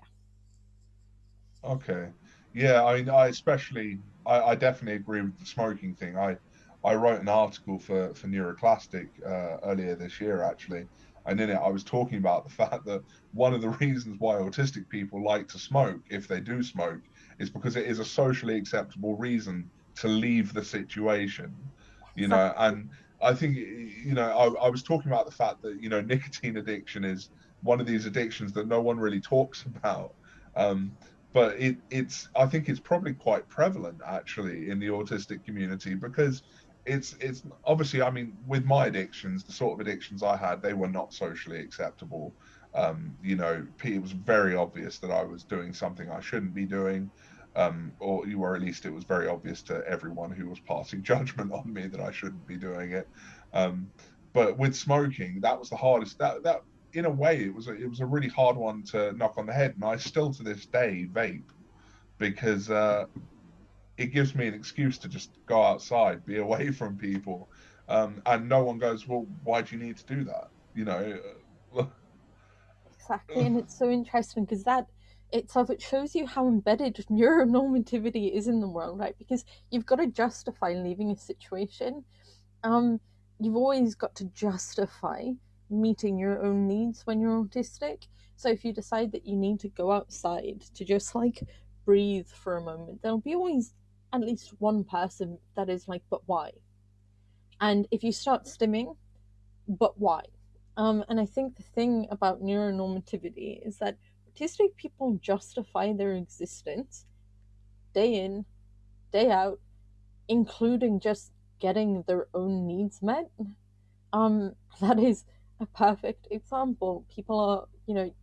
Okay. Yeah, I mean, I especially, I, I definitely agree with the smoking thing. I, I wrote an article for for Neuroclastic uh, earlier this year, actually, and in it I was talking about the fact that one of the reasons why autistic people like to smoke, if they do smoke, is because it is a socially acceptable reason to leave the situation, you know. And I think, you know, I, I was talking about the fact that you know nicotine addiction is one of these addictions that no one really talks about. Um, but it, it's I think it's probably quite prevalent actually in the autistic community because it's it's obviously I mean with my addictions, the sort of addictions I had, they were not socially acceptable. Um, you know, it was very obvious that I was doing something I shouldn't be doing, um, or were at least it was very obvious to everyone who was passing judgment on me that I shouldn't be doing it. Um, but with smoking, that was the hardest. That that in a way, it was a, it was a really hard one to knock on the head, and I still to this day vape because uh, it gives me an excuse to just go outside, be away from people, um, and no one goes, "Well, why do you need to do that?" You know. exactly, and it's so interesting because that itself it shows you how embedded neuronormativity is in the world, right? Because you've got to justify leaving a situation. Um, you've always got to justify meeting your own needs when you're autistic. So if you decide that you need to go outside to just like breathe for a moment, there'll be always at least one person that is like, but why? And if you start stimming, but why? Um, and I think the thing about neuronormativity is that autistic people justify their existence day in, day out, including just getting their own needs met. Um, that is a perfect example. People are, you know,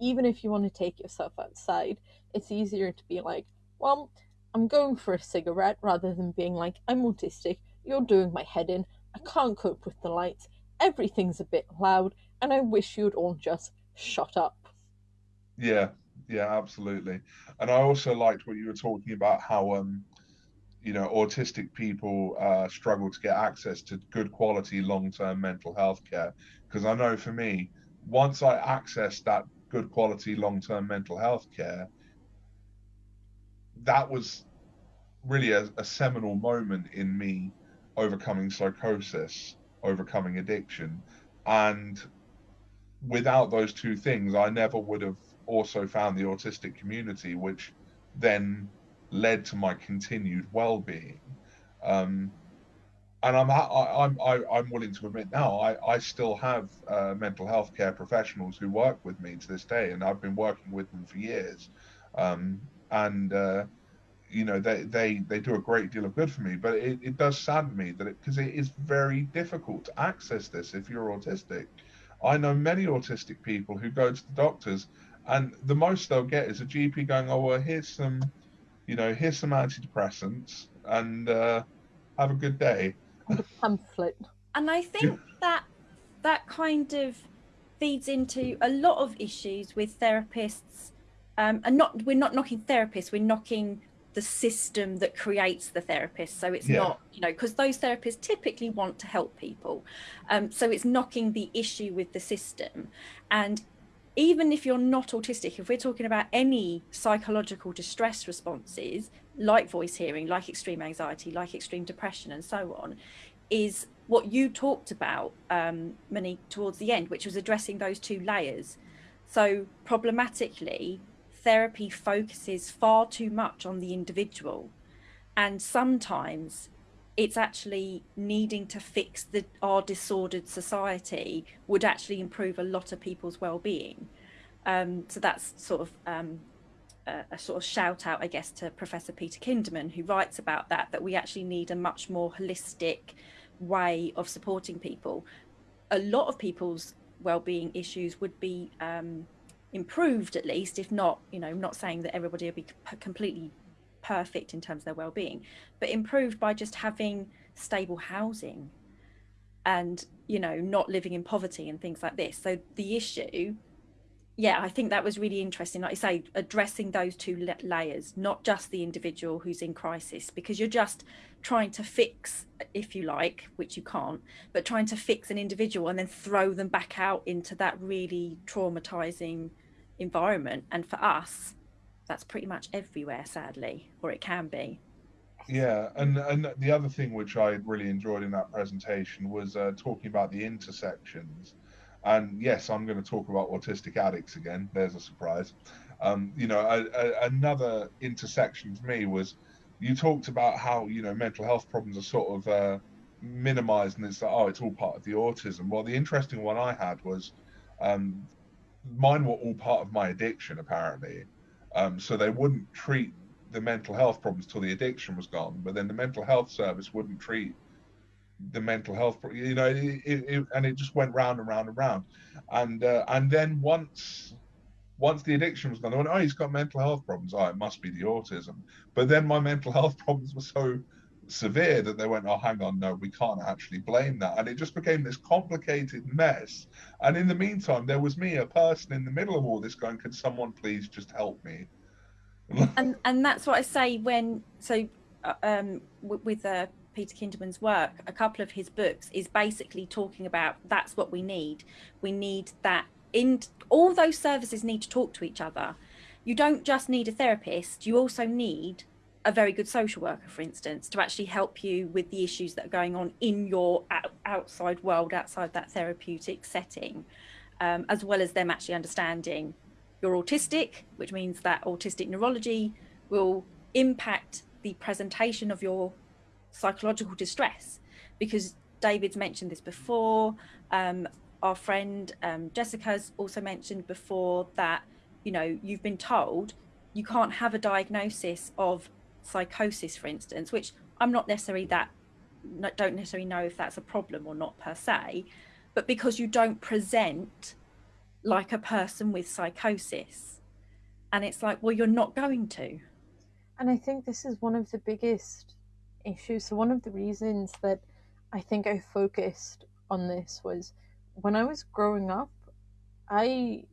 even if you want to take yourself outside, it's easier to be like, well, I'm going for a cigarette rather than being like, I'm autistic, you're doing my head in, I can't cope with the lights, everything's a bit loud, and I wish you'd all just shut up. Yeah, yeah, absolutely. And I also liked what you were talking about how um you know autistic people uh, struggle to get access to good quality long-term mental health care because I know for me, once I accessed that good quality long term mental health care, that was really a, a, seminal moment in me overcoming psychosis, overcoming addiction. And without those two things, I never would have also found the autistic community, which then led to my continued well being. Um, and I'm I, am i I'm willing to admit now I, I still have uh, mental health care professionals who work with me to this day, and I've been working with them for years, um, and uh, you know they, they they do a great deal of good for me. But it, it does sadden me that because it, it is very difficult to access this if you're autistic. I know many autistic people who go to the doctors, and the most they'll get is a GP going, "Oh well, here's some, you know, here's some antidepressants, and uh, have a good day." a pamphlet. And I think that that kind of feeds into a lot of issues with therapists. Um, and not we're not knocking therapists, we're knocking the system that creates the therapist. So it's yeah. not, you know, because those therapists typically want to help people. Um, so it's knocking the issue with the system. And even if you're not autistic, if we're talking about any psychological distress responses, like voice hearing, like extreme anxiety, like extreme depression, and so on, is what you talked about, um, Monique, towards the end, which was addressing those two layers. So, problematically, therapy focuses far too much on the individual. And sometimes it's actually needing to fix the, our disordered society would actually improve a lot of people's well-being. Um, so that's sort of um, a, a, sort of shout out, I guess, to Professor Peter Kinderman, who writes about that, that we actually need a much more holistic way of supporting people. A lot of people's well-being issues would be um, improved at least, if not, you know, not saying that everybody will be completely perfect in terms of their well-being, but improved by just having stable housing and, you know, not living in poverty and things like this. So the issue yeah, I think that was really interesting. Like I say, addressing those two layers, not just the individual who's in crisis, because you're just trying to fix, if you like, which you can't, but trying to fix an individual and then throw them back out into that really traumatizing environment. And for us, that's pretty much everywhere, sadly, or it can be. Yeah, and and the other thing which I really enjoyed in that presentation was uh, talking about the intersections and yes, I'm going to talk about autistic addicts again. There's a surprise. Um, you know, a, a, another intersection for me was you talked about how you know mental health problems are sort of uh, minimized, and it's like oh, it's all part of the autism. Well, the interesting one I had was um, mine were all part of my addiction apparently, um, so they wouldn't treat the mental health problems till the addiction was gone, but then the mental health service wouldn't treat the mental health you know it, it, and it just went round and round and round. And uh, and then once once the addiction was gone they went oh he's got mental health problems. Oh it must be the autism. But then my mental health problems were so severe that they went oh hang on no we can't actually blame that and it just became this complicated mess and in the meantime there was me a person in the middle of all this going can someone please just help me and and that's what i say when so uh, um with uh Peter Kinderman's work, a couple of his books is basically talking about that's what we need. We need that in all those services need to talk to each other. You don't just need a therapist, you also need a very good social worker, for instance, to actually help you with the issues that are going on in your outside world, outside that therapeutic setting, um, as well as them actually understanding you're autistic, which means that autistic neurology will impact the presentation of your psychological distress because David's mentioned this before. Um, our friend um, Jessica's also mentioned before that, you know, you've been told you can't have a diagnosis of psychosis, for instance, which I'm not necessarily that, don't necessarily know if that's a problem or not per se, but because you don't present like a person with psychosis. And it's like, well, you're not going to. And I think this is one of the biggest issues. So one of the reasons that I think I focused on this was when I was growing up, I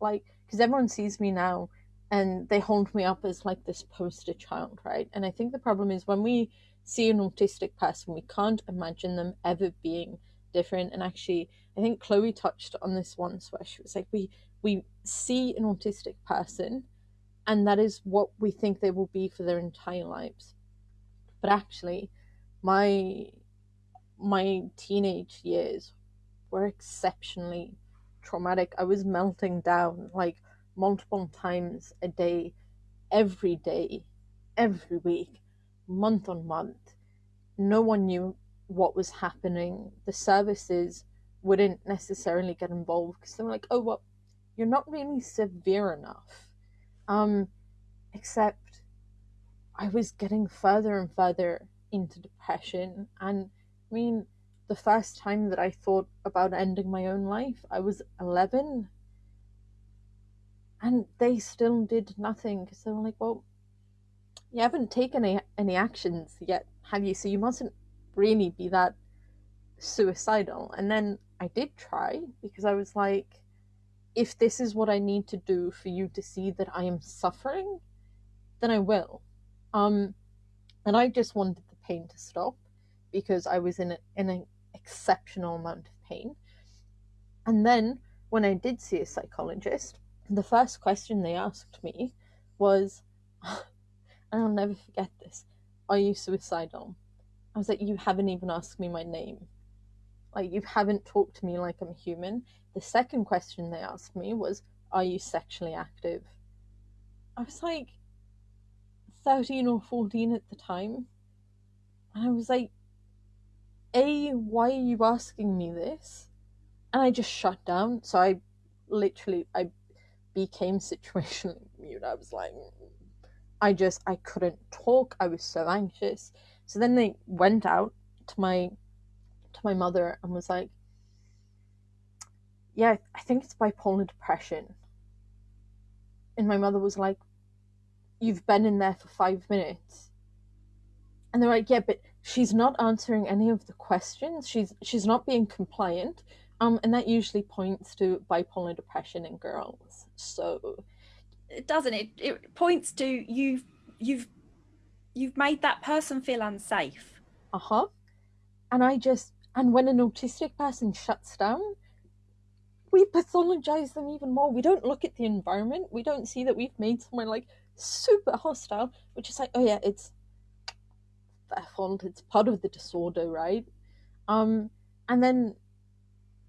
like because everyone sees me now and they hold me up as like this poster child, right? And I think the problem is when we see an autistic person, we can't imagine them ever being different. And actually, I think Chloe touched on this once where she was like, we we see an autistic person and that is what we think they will be for their entire lives but actually my my teenage years were exceptionally traumatic i was melting down like multiple times a day every day every week month on month no one knew what was happening the services wouldn't necessarily get involved because they were like oh well you're not really severe enough um except I was getting further and further into depression. And I mean, the first time that I thought about ending my own life, I was 11. And they still did nothing because they were like, well, you haven't taken any, any actions yet, have you? So you mustn't really be that suicidal. And then I did try because I was like, if this is what I need to do for you to see that I am suffering, then I will. Um, and I just wanted the pain to stop because I was in, a, in an exceptional amount of pain. And then when I did see a psychologist, the first question they asked me was, and I'll never forget this, are you suicidal? I was like, you haven't even asked me my name. Like, you haven't talked to me like I'm human. The second question they asked me was, are you sexually active? I was like, 13 or 14 at the time. And I was like, A, why are you asking me this? And I just shut down. So I literally, I became situationally mute. I was like, I just, I couldn't talk. I was so anxious. So then they went out to my, to my mother and was like, yeah, I think it's bipolar depression. And my mother was like, you've been in there for five minutes. And they're like, yeah, but she's not answering any of the questions. She's she's not being compliant. Um, and that usually points to bipolar depression in girls. So it doesn't it? It points to you've you've you've made that person feel unsafe. Uh-huh. And i just and when an autistic person shuts down we pathologize them even more. We don't look at the environment. We don't see that we've made someone like super hostile which is like oh yeah it's their fault. It's part of the disorder right? Um and then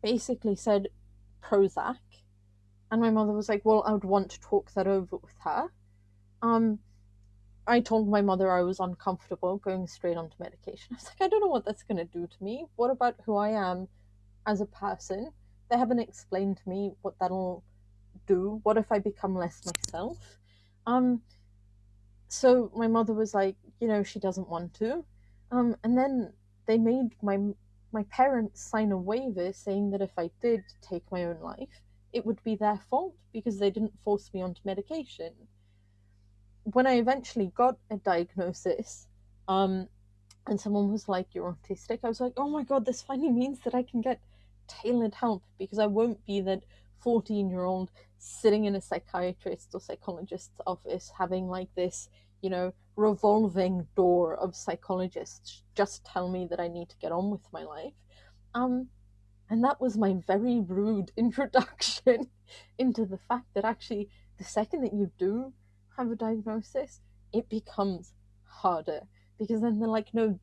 basically said prozac and my mother was like well i would want to talk that over with her um I told my mother I was uncomfortable going straight onto medication. I was like, I don't know what that's going to do to me. What about who I am as a person? They haven't explained to me what that'll do. What if I become less myself? Um, so my mother was like, you know, she doesn't want to. Um, and then they made my my parents sign a waiver saying that if I did take my own life, it would be their fault because they didn't force me onto medication. When I eventually got a diagnosis, um, and someone was like, "You're autistic," I was like, "Oh my god, this finally means that I can get tailored help because I won't be that 14 year old sitting in a psychiatrist or psychologist's office having like this, you know, revolving door of psychologists just tell me that I need to get on with my life." Um, and that was my very rude introduction into the fact that actually the second that you do have a diagnosis, it becomes harder because then they're like, no,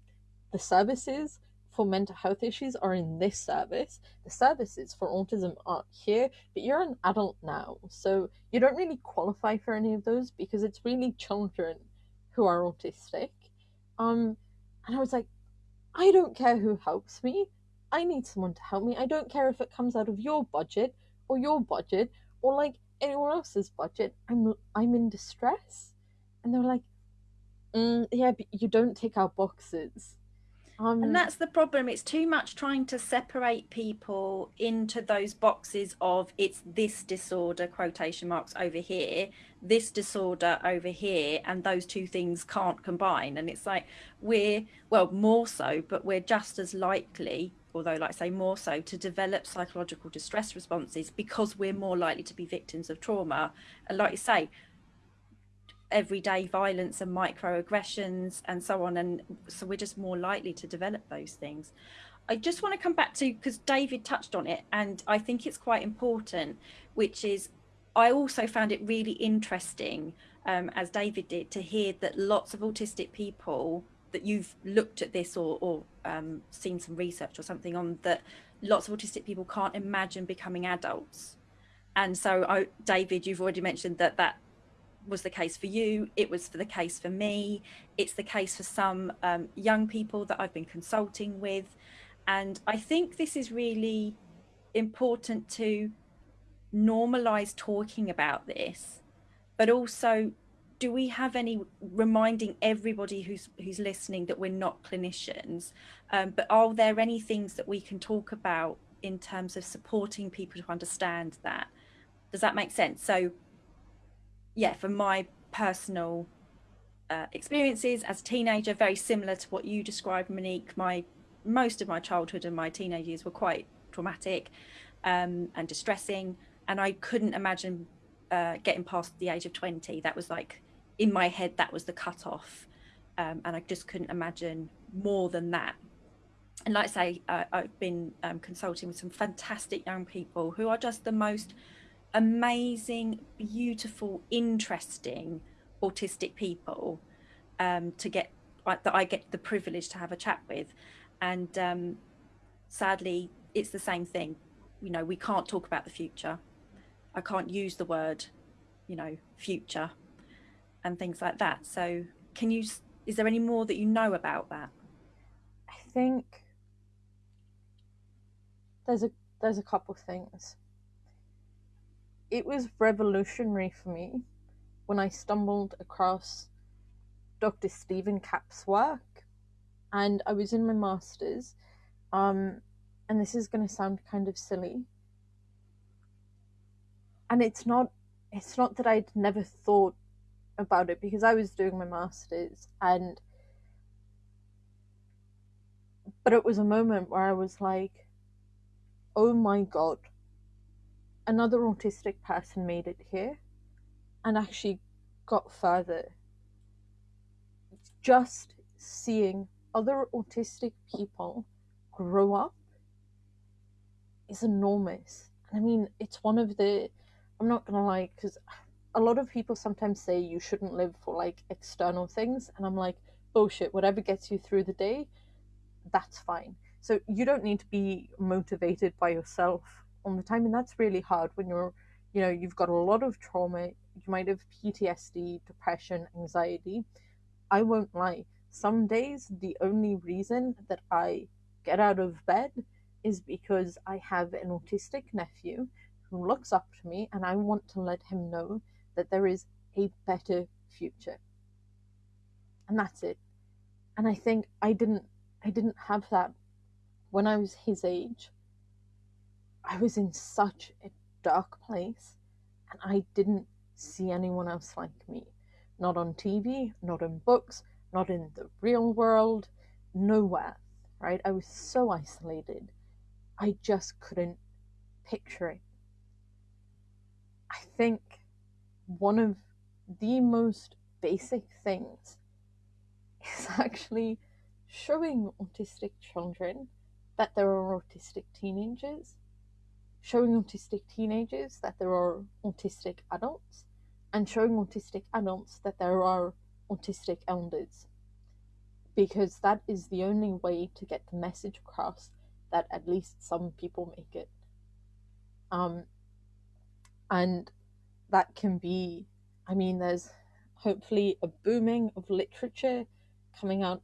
the services for mental health issues are in this service. The services for autism aren't here, but you're an adult now, so you don't really qualify for any of those because it's really children who are autistic. Um, and I was like, I don't care who helps me. I need someone to help me. I don't care if it comes out of your budget or your budget or like anyone else's budget. I'm I'm in distress, and they're like, mm, yeah, but you don't take our boxes. Um, and that's the problem. It's too much trying to separate people into those boxes of it's this disorder, quotation marks over here, this disorder over here, and those two things can't combine. And it's like we're, well, more so, but we're just as likely although like I say more so to develop psychological distress responses because we're more likely to be victims of trauma and like you say everyday violence and microaggressions and so on and so we're just more likely to develop those things i just want to come back to because david touched on it and i think it's quite important which is i also found it really interesting um, as david did to hear that lots of autistic people that you've looked at this or, or um, seen some research or something on that lots of autistic people can't imagine becoming adults. And so, I, David, you've already mentioned that that was the case for you. It was for the case for me. It's the case for some um, young people that I've been consulting with. And I think this is really important to normalize talking about this, but also do we have any reminding everybody who's who's listening that we're not clinicians um, but are there any things that we can talk about in terms of supporting people to understand that does that make sense so yeah from my personal uh, experiences as a teenager very similar to what you described monique. My most of my childhood and my teenage years were quite traumatic um, and distressing and i couldn't imagine uh, getting past the age of 20 that was like in my head that was the cutoff um, and i just couldn't imagine more than that. And like i say uh, i've been um, consulting with some fantastic young people who are just the most amazing beautiful interesting autistic people um, to get that i get the privilege to have a chat with and um, sadly it's the same thing you know we can't talk about the future i can't use the word you know future and things like that. So, can you? Is there any more that you know about that? I think there's a there's a couple things. It was revolutionary for me when I stumbled across Dr. Steven Kapp's work, and I was in my masters. Um, and this is going to sound kind of silly, and it's not it's not that I'd never thought about it because I was doing my masters and but it was a moment where I was like oh my god, another autistic person made it here and actually got further. Just seeing other autistic people grow up is enormous. I mean, it's one of the, I'm not gonna lie, because a lot of people sometimes say you shouldn't live for like external things. And I'm like, oh, bullshit, whatever gets you through the day, that's fine. So you don't need to be motivated by yourself all the time. And that's really hard when you're, you know, you've got a lot of trauma. You might have PTSD, depression, anxiety. I won't lie. Some days, the only reason that I get out of bed is because I have an autistic nephew who looks up to me and I want to let him know that there is a better future. And that's it. And I think I didn't I didn't have that when I was his age. I was in such a dark place and I didn't see anyone else like me. Not on TV, not in books, not in the real world, nowhere, right? I was so isolated. I just couldn't picture it. I think one of the most basic things is actually showing autistic children that there are autistic teenagers, showing autistic teenagers that there are autistic adults, and showing autistic adults that there are autistic elders. Because that is the only way to get the message across that at least some people make it. Um, and that can be, I mean, there's hopefully a booming of literature coming out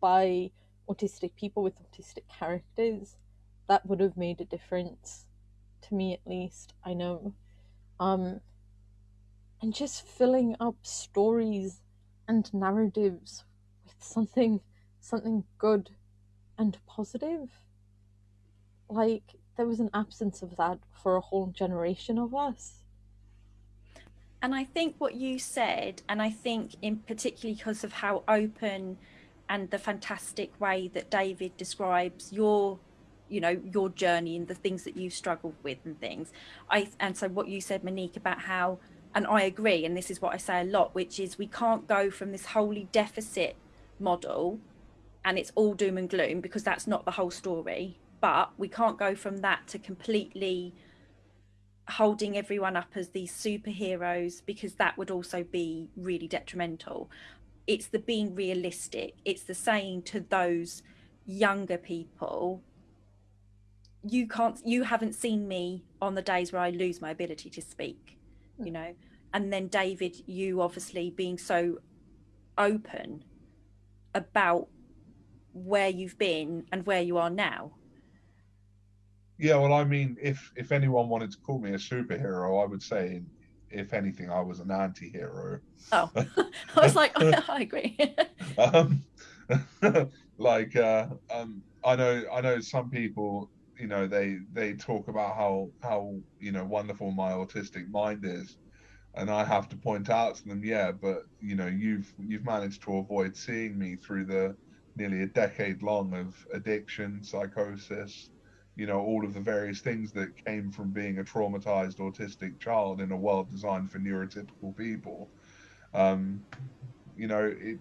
by autistic people with autistic characters. That would have made a difference to me, at least. I know. Um, and just filling up stories and narratives with something something good and positive like there was an absence of that for a whole generation of us and i think what you said and i think in particularly because of how open and the fantastic way that david describes your you know your journey and the things that you've struggled with and things i and so what you said monique about how and I agree, and this is what I say a lot, which is we can't go from this wholly deficit model and it's all doom and gloom because that's not the whole story. But we can't go from that to completely holding everyone up as these superheroes because that would also be really detrimental. It's the being realistic, it's the saying to those younger people you can't you haven't seen me on the days where I lose my ability to speak you know? And then david you obviously being so open about where you've been and where you are now. Yeah well i mean if if anyone wanted to call me a superhero i would say if anything i was an anti-hero. Oh. I was like oh, i agree. Um, like uh, um, i know i know some people you know they they talk about how how you know wonderful my autistic mind is. And i have to point out to them yeah but you know you've you've managed to avoid seeing me through the nearly a decade long of addiction psychosis you know all of the various things that came from being a traumatized autistic child in a world designed for neurotypical people. Um you know it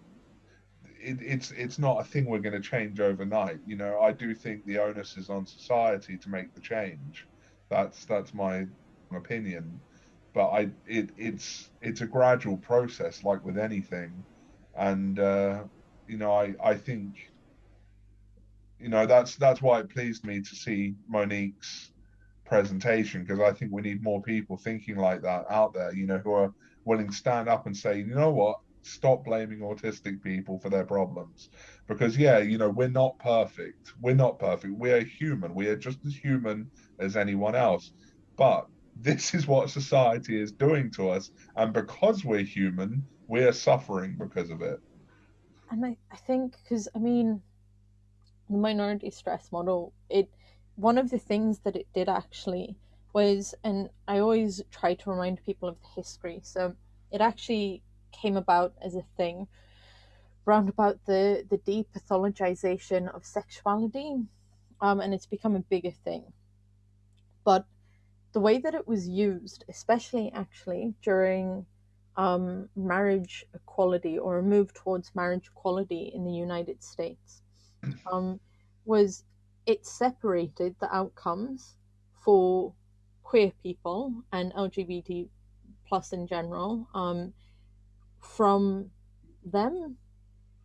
it, it's it's not a thing we're going to change overnight. You know, I do think the onus is on society to make the change. That's that's my opinion. But I it it's it's a gradual process, like with anything, and uh, you know I I think you know that's that's why it pleased me to see Monique's presentation because I think we need more people thinking like that out there. You know, who are willing to stand up and say, you know what, stop blaming autistic people for their problems. Because yeah you know we're not perfect. We're not perfect. We're human. We are just as human as anyone else. But this is what society is doing to us. And because we're human we're suffering because of it. And i, I think because i mean the minority stress model it one of the things that it did actually was and i always try to remind people of the history. So it actually came about as a thing round about the, the depathologization of sexuality. Um, and it's become a bigger thing. but the way that it was used, especially actually during um, marriage equality or a move towards marriage equality in the United States, um, was it separated the outcomes for queer people and LGBT plus in general um, from them.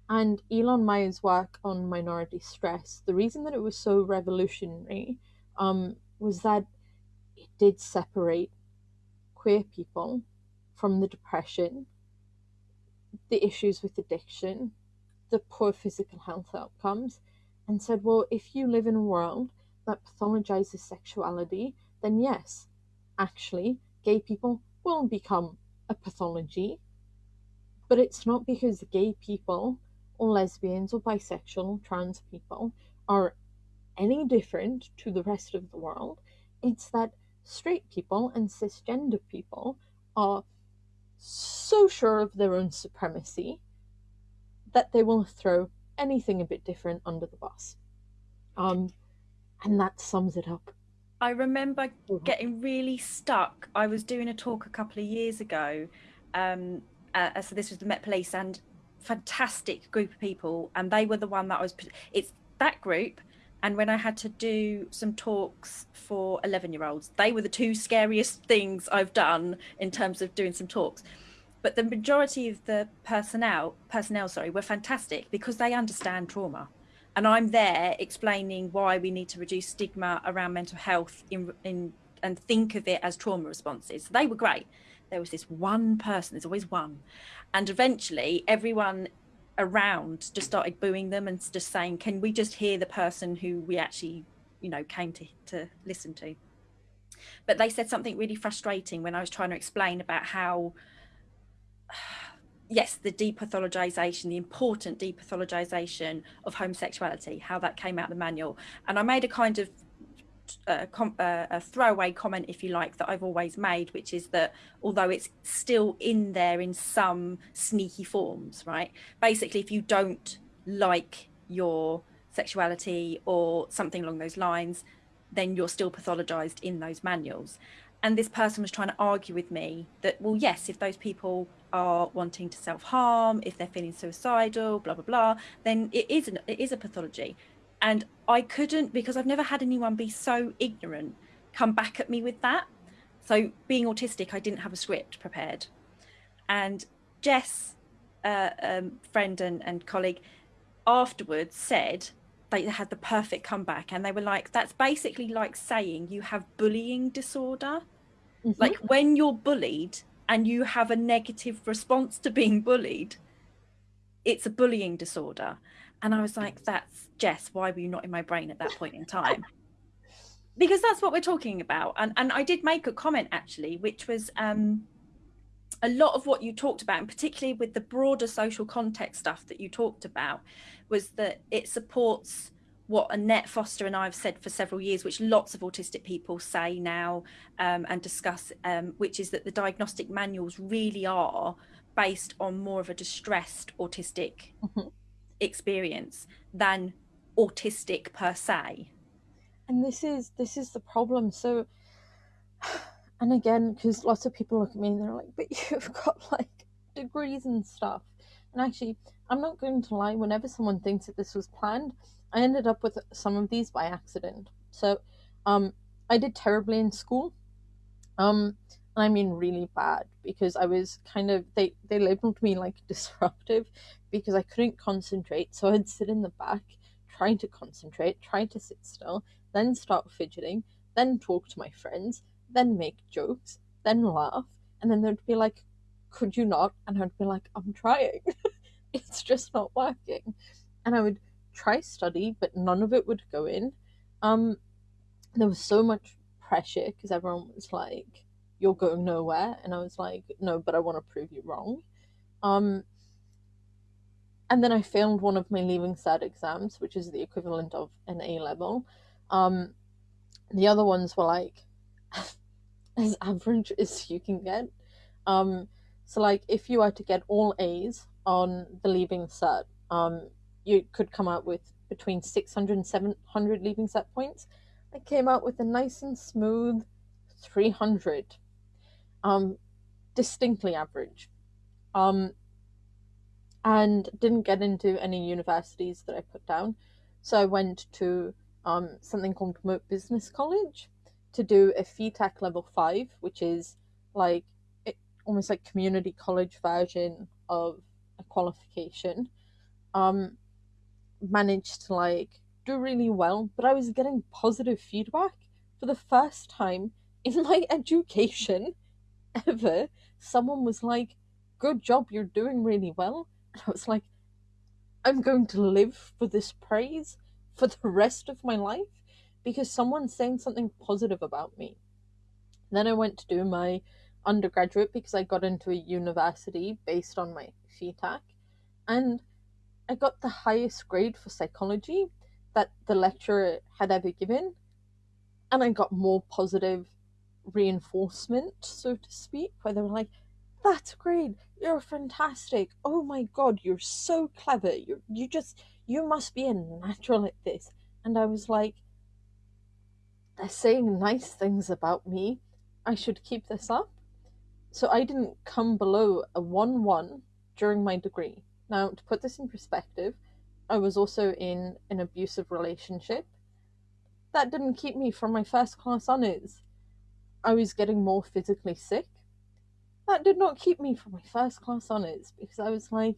And Ilan Meyer's work on minority stress, the reason that it was so revolutionary um, was that it did separate queer people from the depression, the issues with addiction, the poor physical health outcomes, and said, well, if you live in a world that pathologizes sexuality, then yes, actually, gay people will become a pathology. But it's not because gay people or lesbians or bisexual or trans people are any different to the rest of the world. It's that straight people and cisgender people are so sure of their own supremacy that they will throw anything a bit different under the bus. Um, and that sums it up. I remember getting really stuck. I was doing a talk a couple of years ago. Um, uh, so this was the Met Police and fantastic group of people, and they were the one that I was. It's that group, and when I had to do some talks for eleven-year-olds, they were the two scariest things I've done in terms of doing some talks. But the majority of the personnel, personnel, sorry, were fantastic because they understand trauma and I'm there explaining why we need to reduce stigma around mental health in, in and think of it as trauma responses. They were great. There was this one person, there's always one. And eventually everyone around just started booing them and just saying, can we just hear the person who we actually, you know, came to, to listen to? But they said something really frustrating when I was trying to explain about how yes, the depathologization, the important depathologization of homosexuality, how that came out of the manual. And I made a kind of uh, a throwaway comment, if you like, that I've always made, which is that although it's still in there in some sneaky forms, right? Basically, if you don't like your sexuality or something along those lines, then you're still pathologized in those manuals. And this person was trying to argue with me that, well, yes, if those people are wanting to self-harm, if they're feeling suicidal, blah, blah, blah, then it is, an, it is a pathology. And I couldn't, because I've never had anyone be so ignorant, come back at me with that. So being autistic, I didn't have a script prepared. And Jess, uh, um, friend and, and colleague, afterwards said they had the perfect comeback and they were like, that's basically like saying you have bullying disorder. Mm -hmm. Like when you're bullied, and you have a negative response to being bullied, it's a bullying disorder. And I was like, that's Jess, why were you not in my brain at that point in time? because that's what we're talking about. And, and I did make a comment actually, which was um, a lot of what you talked about, and particularly with the broader social context stuff that you talked about, was that it supports what Annette Foster and I have said for several years, which lots of autistic people say now um, and discuss, um, which is that the diagnostic manuals really are based on more of a distressed autistic mm -hmm. Experience than autistic per se. And this is this is the problem. So, and again, because lots of people look at me and they're like, "But you've got like degrees and stuff." And actually, I'm not going to lie. Whenever someone thinks that this was planned, I ended up with some of these by accident. So, um, I did terribly in school. Um, and I mean really bad because I was kind of they they labeled me like disruptive because I couldn't concentrate. So I'd sit in the back trying to concentrate, trying to sit still, then start fidgeting, then talk to my friends, then make jokes, then laugh, and then they'd be like, "Could you not?" And I'd be like, "I'm trying. it's just not working." And I would try study, but none of it would go in. Um, there was so much pressure because everyone was like, "You're going nowhere," and I was like, "No, but I want to prove you wrong." Um, and then I failed one of my leaving cert exams, which is the equivalent of an A level. Um, the other ones were like as average as you can get. Um, so like if you were to get all A's on the leaving cert, um, you could come out with between 600 and 700 leaving cert points. I came out with a nice and smooth 300. Um, distinctly average. Um, and didn't get into any universities that I put down. So I went to um, something called Moate Business College to do a FETAC level five, which is like it, almost like community college version of a qualification. Um, managed to like do really well, but I was getting positive feedback for the first time in my education ever. Someone was like, Good job, you're doing really well. And I was like, I'm going to live for this praise for the rest of my life because someone's saying something positive about me. Then I went to do my undergraduate because I got into a university based on my FETAC, and I got the highest grade for psychology that the lecturer had ever given, and I got more positive reinforcement, so to speak, where they were like, "That's great, you're fantastic. Oh my god, you're so clever. You you just you must be a natural at this." And I was like, "They're saying nice things about me. I should keep this up." So I didn't come below a one one during my degree. Now, to put this in perspective, I was also in an abusive relationship. That didn't keep me from my first class honours. I was getting more physically sick. That did not keep me from my first class honours because I was like,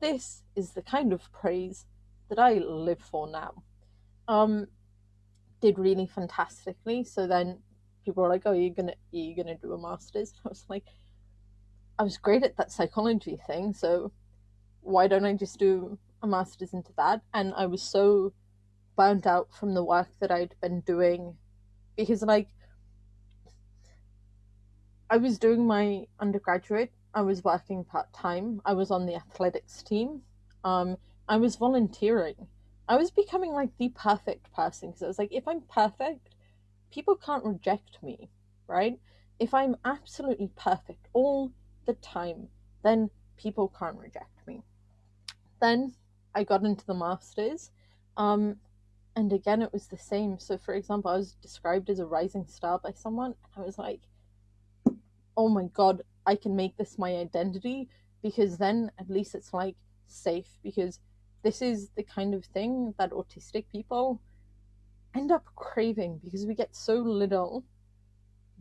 this is the kind of praise that I live for now. Um, did really fantastically. So then people were like, "Oh, you're gonna you're gonna do a master's?" I was like, I was great at that psychology thing, so why don't I just do a master's into that? And I was so burnt out from the work that I'd been doing because, like, I was doing my undergraduate, I was working part time, I was on the athletics team, um, I was volunteering. I was becoming like the perfect person because I was like, if I'm perfect, people can't reject me, right? If I'm absolutely perfect all the time, then people can't reject me. Then I got into the masters, um, and again it was the same. So, for example, I was described as a rising star by someone, and I was like, "Oh my god, I can make this my identity," because then at least it's like safe because this is the kind of thing that autistic people end up craving because we get so little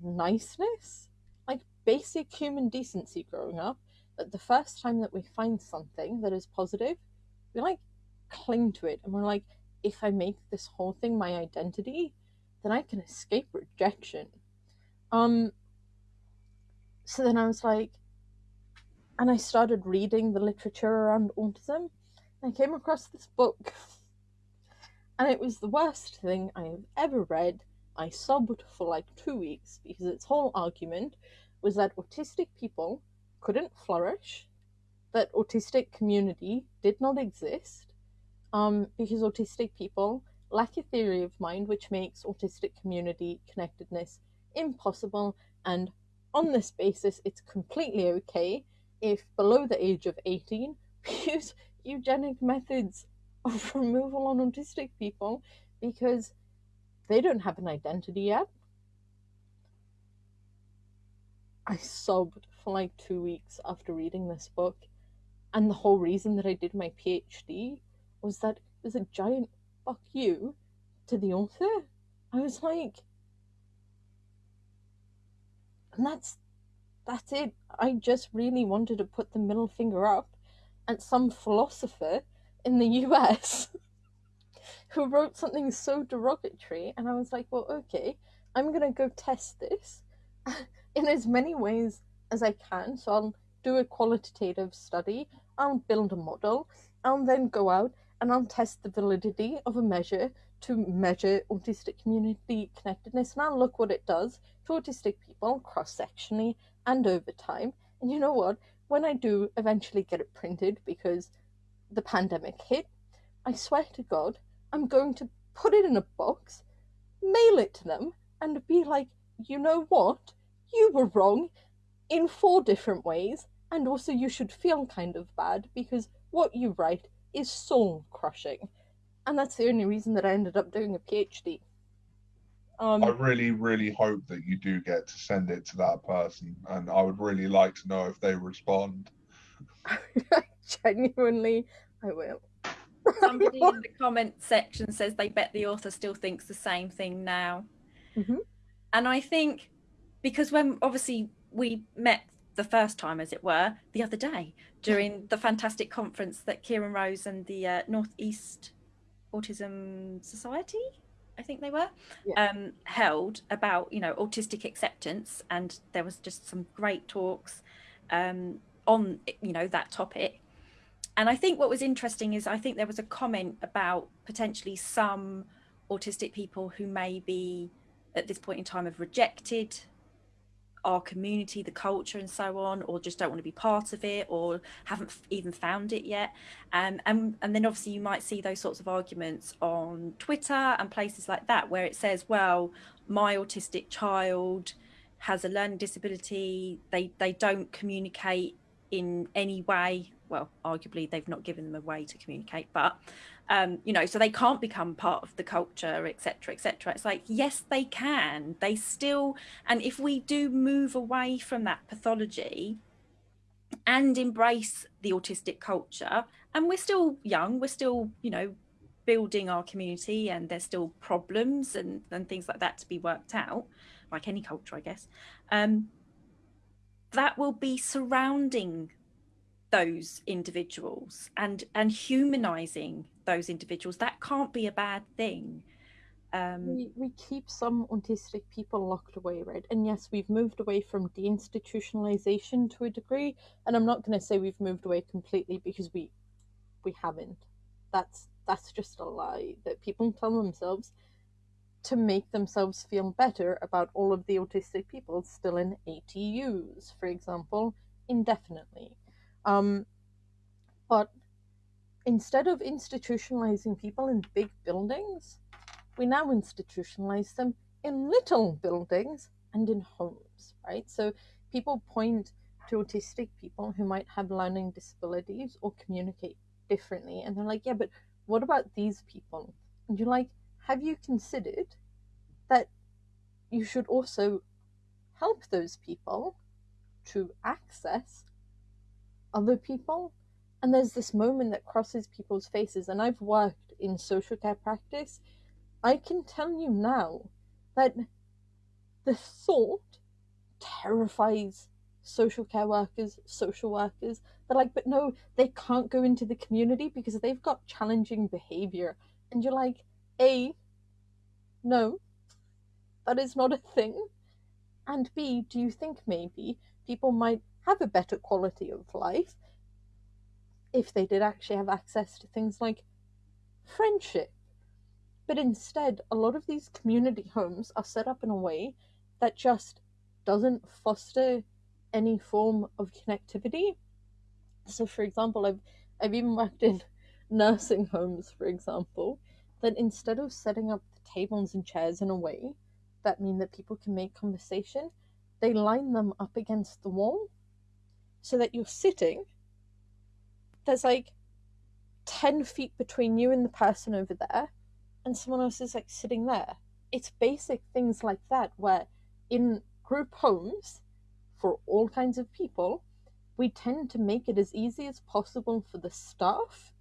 niceness, like basic human decency growing up, that the first time that we find something that is positive, we like cling to it and we're like, if I make this whole thing my identity, then I can escape rejection. Um so then I was like and I started reading the literature around autism. And I came across this book and it was the worst thing I have ever read. I sobbed for like two weeks because its whole argument was that autistic people couldn't flourish, that autistic community did not exist, um, because autistic people lack a theory of mind which makes autistic community connectedness impossible, and on this basis, it's completely okay if below the age of 18 we use eugenic methods of removal on autistic people because they don't have an identity yet. I sobbed for like two weeks after reading this book, and the whole reason that I did my PhD was that it was a giant fuck you to the author. I was like, and that's that's it. I just really wanted to put the middle finger up at some philosopher in the US who wrote something so derogatory, and I was like, well, okay, I'm gonna go test this in as many ways as I can. So I'll do a qualitative study, I'll build a model, I'll then go out and I'll test the validity of a measure to measure autistic community connectedness, and I'll look what it does to autistic people cross sectionally and over time. And you know what? When I do eventually get it printed, because the pandemic hit, I swear to God, I'm going to put it in a box, mail it to them, and be like, you know what? You were wrong in four different ways, and also you should feel kind of bad because what you write is soul crushing. And that's the only reason that I ended up doing a PhD. Um, I really, really hope that you do get to send it to that person, and I would really like to know if they respond. genuinely, I will. Somebody in the comment section says they bet the author still thinks the same thing now. Mhm. And I think because when obviously we met the first time, as it were, the other day during the fantastic conference that Kieran Rose and the uh, Northeast Autism Society, I think they were, Yeah. um, held about you know autistic acceptance, and there was just some great talks um, on you know that topic. And I think what was interesting is I think there was a comment about potentially some autistic people who may be at this point in time have rejected our community, the culture, and so on, or just don't want to be part of it, or haven't even found it yet. Um, and and then obviously you might see those sorts of arguments on Twitter and places like that, where it says, "Well, my autistic child has a learning disability. They they don't communicate in any way. Well, arguably they've not given them a way to communicate, but um, you know, so they can't become part of the culture, etc., etc. It's like yes, they can. They still, and if we do move away from that pathology and embrace the autistic culture, and we're still young, we're still, you know, building our community, and there's still problems and and things like that to be worked out, like any culture, I guess. Um, that will be surrounding those individuals and and humanizing those individuals that can't be a bad thing um we, we keep some autistic people locked away, right? And yes, we've moved away from deinstitutionalization to a degree, and I'm not going to say we've moved away completely because we we haven't. That's that's just a lie that people tell themselves to make themselves feel better about all of the autistic people still in ATUs, for example, indefinitely. Um, but instead of institutionalizing people in big buildings, we now institutionalize them in little buildings and in homes, right? So people point to autistic people who might have learning disabilities or communicate differently, and they're like, yeah, but what about these people? And you're like, have you considered that you should also help those people to access other people? And there's this moment that crosses people's faces, and I've worked in social care practice I can tell you now that the thought terrifies social care workers, social workers. They're like, but no, they can't go into the community because they've got challenging behavior. And you're like, A, no, that is not a thing. And B, do you think maybe people might have a better quality of life if they did actually have access to things like friendship? But instead, a lot of these community homes are set up in a way that just doesn't foster any form of connectivity. So, for example, I've I've even worked in nursing homes, for example, that instead of setting up the tables and chairs in a way that mean that people can make conversation, they line them up against the wall so that you're sitting. There's like 10 feet between you and the person over there, and someone else is like sitting there. It's basic things like that where in group homes for all kinds of people, we tend to make it as easy as possible for the staff,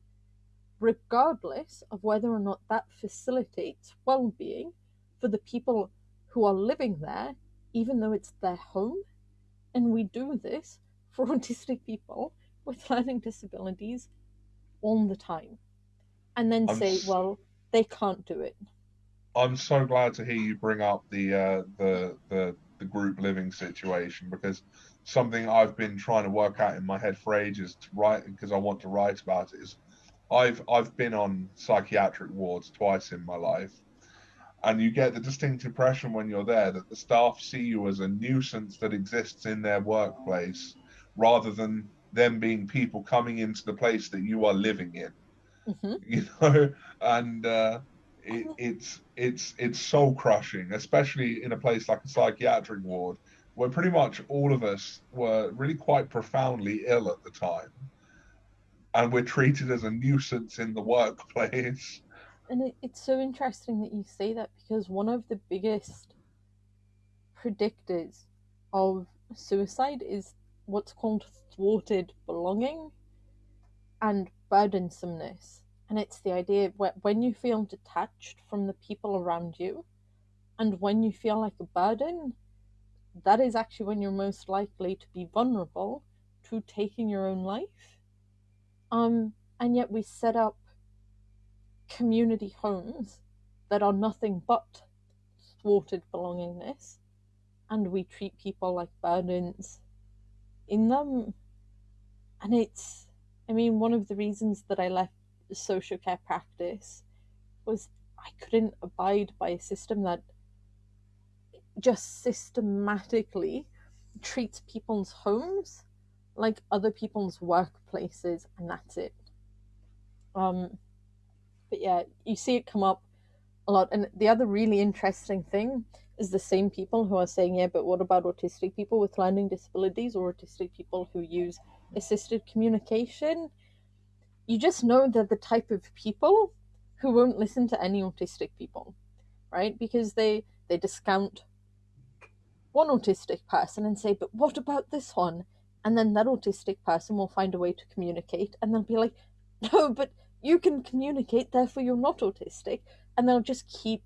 regardless of whether or not that facilitates well being for the people who are living there, even though it's their home. And we do this for autistic people with learning disabilities all the time. And then I'm say, well, they can't do it. I'm so glad to hear you bring up the uh, the the the group living situation because something I've been trying to work out in my head for ages to write because I want to write about it is I've I've been on psychiatric wards twice in my life and you get the distinct impression when you're there that the staff see you as a nuisance that exists in their workplace rather than them being people coming into the place that you are living in. Hmm you know? And uh, it, it's it's it's soul crushing especially in a place like a psychiatric ward where pretty much all of us were really quite profoundly ill at the time. And we're treated as a nuisance in the workplace. And it, it's so interesting that you say that because one of the biggest predictors of suicide is what's called thwarted belonging and burdensomeness. And it's the idea when you feel detached from the people around you and when you feel like a burden, that is actually when you're most likely to be vulnerable to taking your own life. Um, and yet we set up community homes that are nothing but thwarted belongingness, and we treat people like burdens in them. And it's, I mean, one of the reasons that I left social care practice was I couldn't abide by a system that just systematically treats people's homes like other people's workplaces, and that's it. Um, but yeah, you see it come up a lot. And the other really interesting thing is the same people who are saying, yeah, but what about autistic people with learning disabilities or autistic people who use assisted communication? You just know they're the type of people who won't listen to any autistic people, right? Because they they discount one autistic person and say, but what about this one? And then that autistic person will find a way to communicate and they'll be like, no, but you can communicate, therefore you're not autistic. And they'll just keep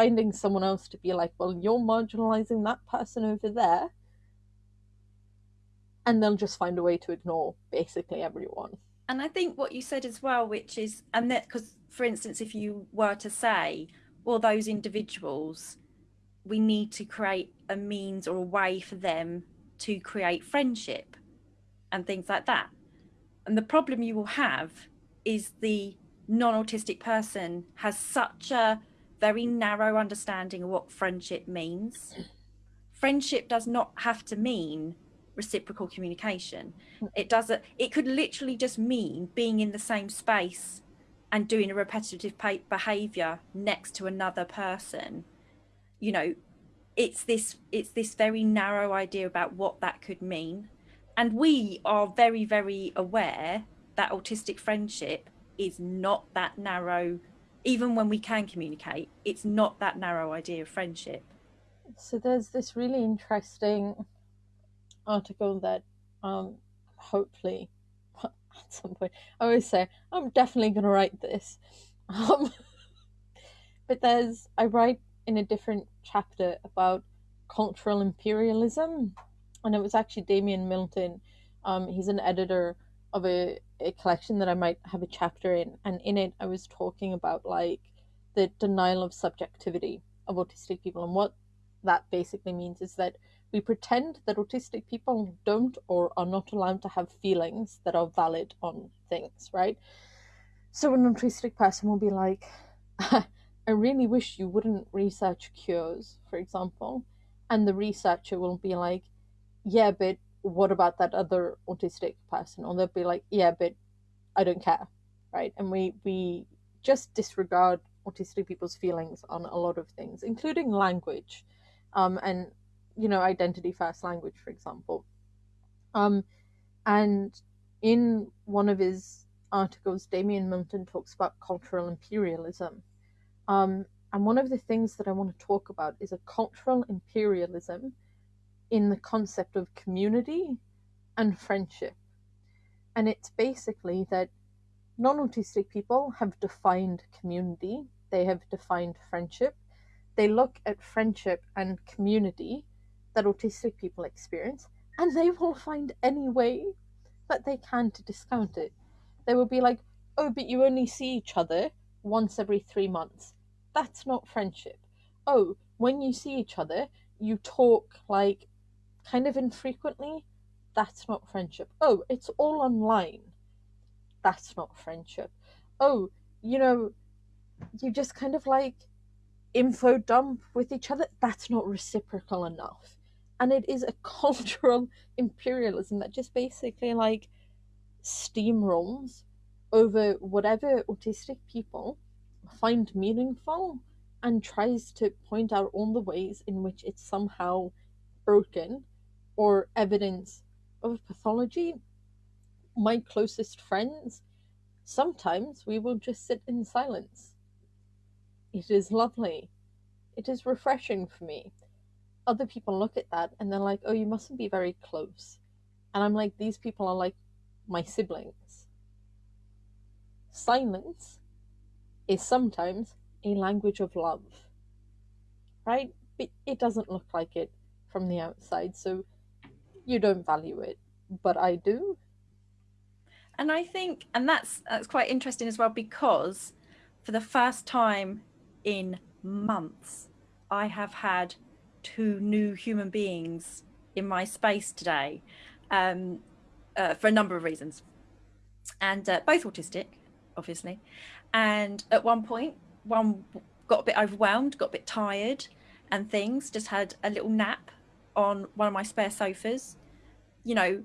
finding someone else to be like, well, you're marginalizing that person over there. And they'll just find a way to ignore basically everyone. And I think what you said as well, which is, and that, because for instance, if you were to say, well, those individuals, we need to create a means or a way for them to create friendship and things like that. And the problem you will have is the non-autistic person has such a very narrow understanding of what friendship means. Friendship does not have to mean reciprocal communication. It doesn't, it could literally just mean being in the same space and doing a repetitive behavior next to another person you know it's this it's this very narrow idea about what that could mean and we are very very aware that autistic friendship is not that narrow even when we can communicate it's not that narrow idea of friendship so there's this really interesting article that um hopefully at some point i always say i'm definitely going to write this um but there's i write in a different chapter about cultural imperialism, and it was actually Damian Milton. Um, he's an editor of a, a collection that I might have a chapter in, and in it I was talking about like the denial of subjectivity of autistic people, and what that basically means is that we pretend that autistic people don't or are not allowed to have feelings that are valid on things, right? So an autistic person will be like, I really wish you wouldn't research cures, for example. And the researcher will be like, yeah, but what about that other autistic person? Or they'll be like, yeah, but I don't care, right? And we, we just disregard autistic people's feelings on a lot of things, including language um, and, you know, identity first language, for example. Um, and in one of his articles, Damian Milton talks about cultural imperialism um, and one of the things that I want to talk about is a cultural imperialism in the concept of community and friendship. And it's basically that non autistic people have defined community, they have defined friendship. They look at friendship and community that autistic people experience, and they will find any way that they can to discount it. They will be like, oh, but you only see each other once every three months that's not friendship. Oh, when you see each other, you talk like kind of infrequently. That's not friendship. Oh, it's all online. That's not friendship. Oh, you know, you just kind of like info dump with each other. That's not reciprocal enough. And it is a cultural imperialism that just basically like steamrolls over whatever autistic people find meaningful and tries to point out all the ways in which it's somehow broken or evidence of pathology. My closest friends, sometimes we will just sit in silence It is lovely. It is refreshing for me. Other people look at that and they're like, oh, you mustn't be very close. And I'm like, these people are like my siblings. Silence is sometimes a language of love, right? But it doesn't look like it from the outside, so you don't value it, but I do. And I think, and that's that's quite interesting as well because for the first time in months, I have had two new human beings in my space today um, uh, for a number of reasons, and uh, both autistic, obviously. And at one point, one got a bit overwhelmed, got a bit tired, and things. Just had a little nap on one of my spare sofas. You know,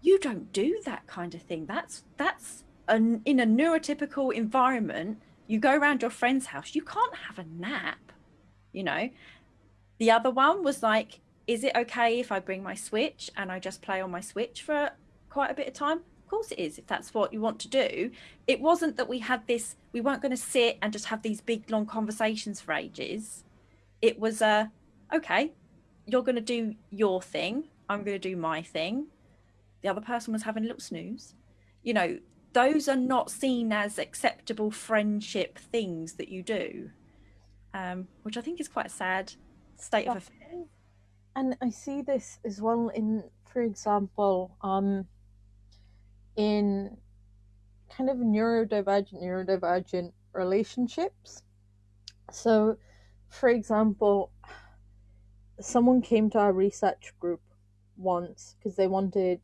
you don't do that kind of thing. That's that's an, in a neurotypical environment. You go around your friend's house, you can't have a nap. You know, the other one was like, is it okay if I bring my Switch and I just play on my Switch for quite a bit of time? Of course it is, if that's what you want to do. It wasn't that we had this, we weren't going to sit and just have these big long conversations for ages. It was a, uh, okay, you're going to do your thing. I'm going to do my thing. The other person was having a little snooze. You know, those are not seen as acceptable friendship things that you do, um, which I think is quite a sad state of affairs. And I see this as well in, for example, um, in kind of neurodivergent, neurodivergent relationships. So, for example, someone came to our research group once because they wanted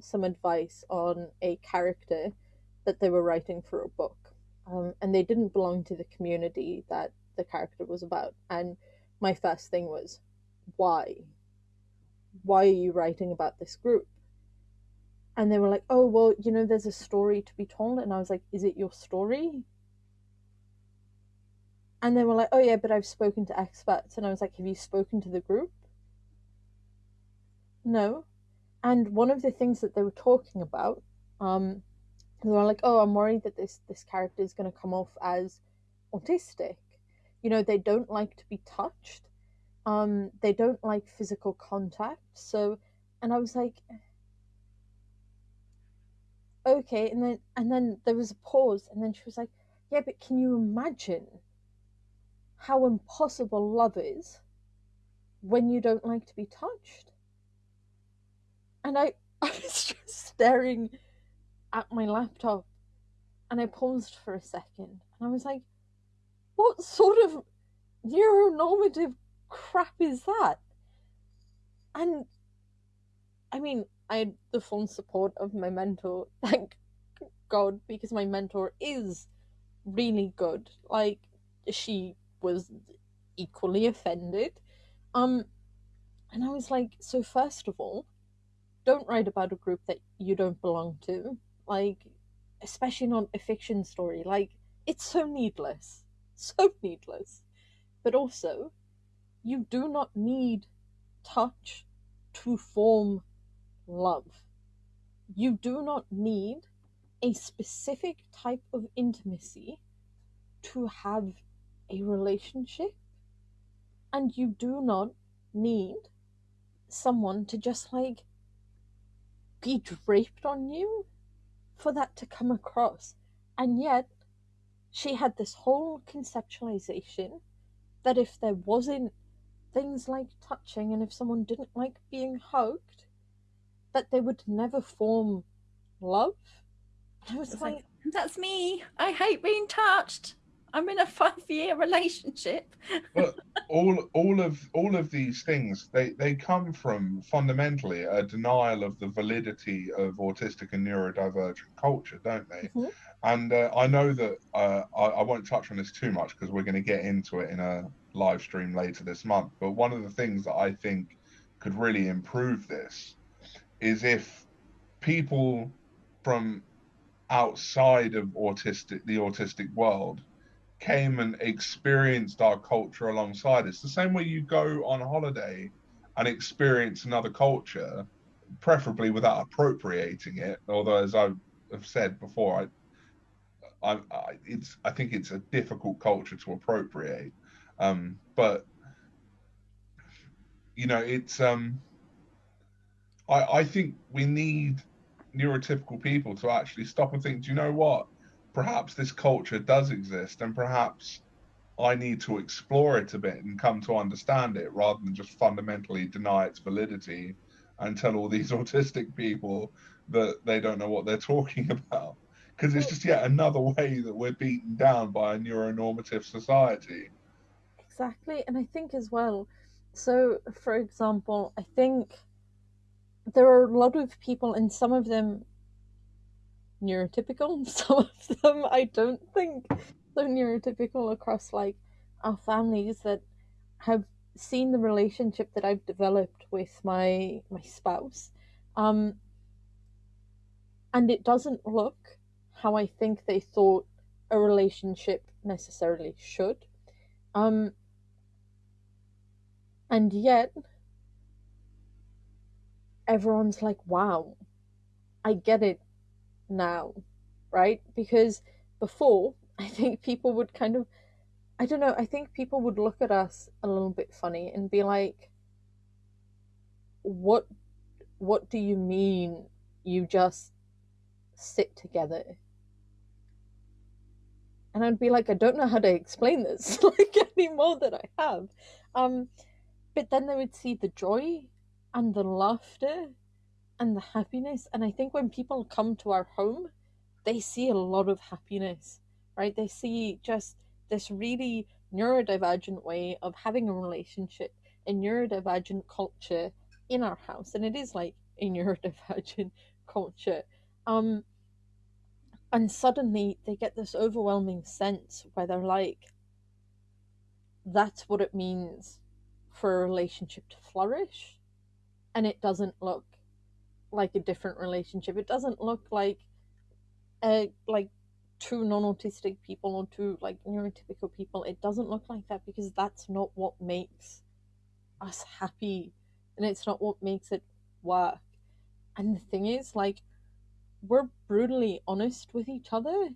some advice on a character that they were writing for a book. Um, and they didn't belong to the community that the character was about. And my first thing was, why? Why are you writing about this group? And they were like, oh, well, you know, there's a story to be told. And I was like, is it your story? And they were like, oh, yeah, but I've spoken to experts. And I was like, have you spoken to the group? No. And one of the things that they were talking about, um, they were like, oh, I'm worried that this, this character is going to come off as autistic you know they don't like to be touched um they don't like physical contact so and i was like okay and then and then there was a pause and then she was like yeah but can you imagine how impossible love is when you don't like to be touched and i i was just staring at my laptop and i paused for a second and i was like what sort of neuronormative crap is that? And I mean, I had the full support of my mentor, thank God, because my mentor is really good. Like, she was equally offended. Um, and I was like, so first of all, don't write about a group that you don't belong to. Like, especially not a fiction story. Like, it's so needless. so needless. But also, you do not need touch to form love. You do not need a specific type of intimacy to have a relationship. And you do not need someone to just like be draped on you for that to come across. And yet, she had this whole conceptualization that if there wasn't things like touching and if someone didn't like being hugged, that they would never form love. I was like, like, that's me. I hate being touched. I'm in a five year relationship. but all all of all of these things they they come from fundamentally a denial of the validity of autistic and neurodivergent culture, don't they? Mm-hmm. And uh, I know that uh, I, I won't touch on this too much because we're going to get into it in a live stream later this month. But one of the things that I think could really improve this is if people from outside of autistic the autistic world came and experienced our culture alongside us. The same way you go on holiday and experience another culture, preferably without appropriating it. Although, as I have said before, I I, I it's I think it's a difficult culture to appropriate. Um, but you know, it's um, I I think we need neurotypical people to actually stop and think. Do you know what? Perhaps this culture does exist, and perhaps I need to explore it a bit and come to understand it rather than just fundamentally deny its validity and tell all these autistic people that they don't know what they're talking about because it's just yet another way that we're beaten down by a neuronormative society. Exactly, and I think as well. So, for example, I think there are a lot of people, and some of them neurotypical, some of them I don't think so neurotypical across like our families that have seen the relationship that I've developed with my my spouse. Um, and it doesn't look how I think they thought a relationship necessarily should. Um, and yet, everyone's like, wow, I get it now, right? Because before, I think people would kind of, I don't know, I think people would look at us a little bit funny and be like, what, what do you mean you just sit together? and I'd be like, I don't know how to explain this like any more than I have. Um, but then they would see the joy and the laughter and the happiness, and I think when people come to our home, they see a lot of happiness, right? They see just this really neurodivergent way of having a relationship, a neurodivergent culture in our house, and it is like a neurodivergent culture. Um, and suddenly they get this overwhelming sense where they're like, that's what it means for a relationship to flourish. And it doesn't look like a different relationship. It doesn't look like a like two non-autistic people or two like neurotypical people. It doesn't look like that because that's not what makes us happy and it's not what makes it work. And the thing is, like, we're brutally honest with each other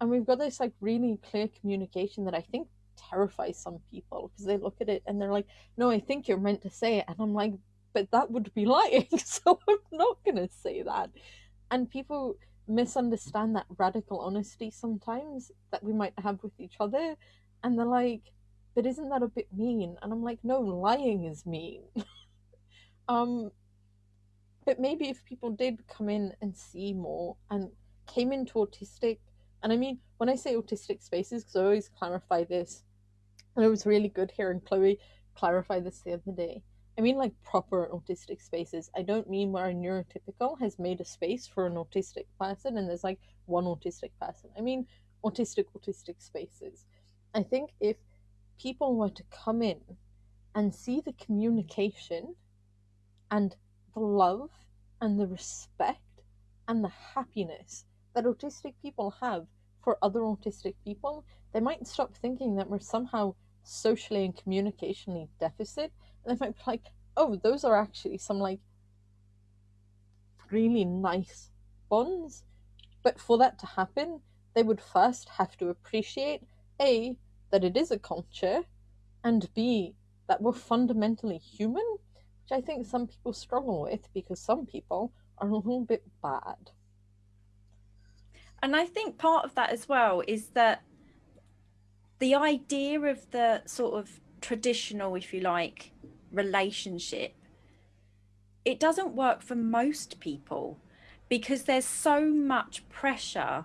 and we've got this like really clear communication that I think terrifies some people because they look at it and they're like, "No, I think you're meant to say it," and I'm like, "But that would be lying, so I'm not gonna say that." And people misunderstand that radical honesty sometimes that we might have with each other, and they're like, "But isn't that a bit mean?" And I'm like, "No, lying is mean." um, but maybe if people did come in and see more and came into autistic, and I mean, when I say autistic spaces, because I always clarify this, and it was really good hearing Chloe clarify this the other day. I mean, like proper autistic spaces. I don't mean where a neurotypical has made a space for an autistic person and there's like one autistic person. I mean, autistic, autistic spaces. I think if people were to come in and see the communication and the love and the respect and the happiness that autistic people have for other autistic people, they might stop thinking that we're somehow socially and communicationally deficit. And they might be like, oh, those are actually some like really nice bonds. But for that to happen, they would first have to appreciate A, that it is a culture, and B, that we're fundamentally human which I think some people struggle with because some people are a little bit bad. And I think part of that as well is that the idea of the sort of traditional, if you like, relationship, it doesn't work for most people because there's so much pressure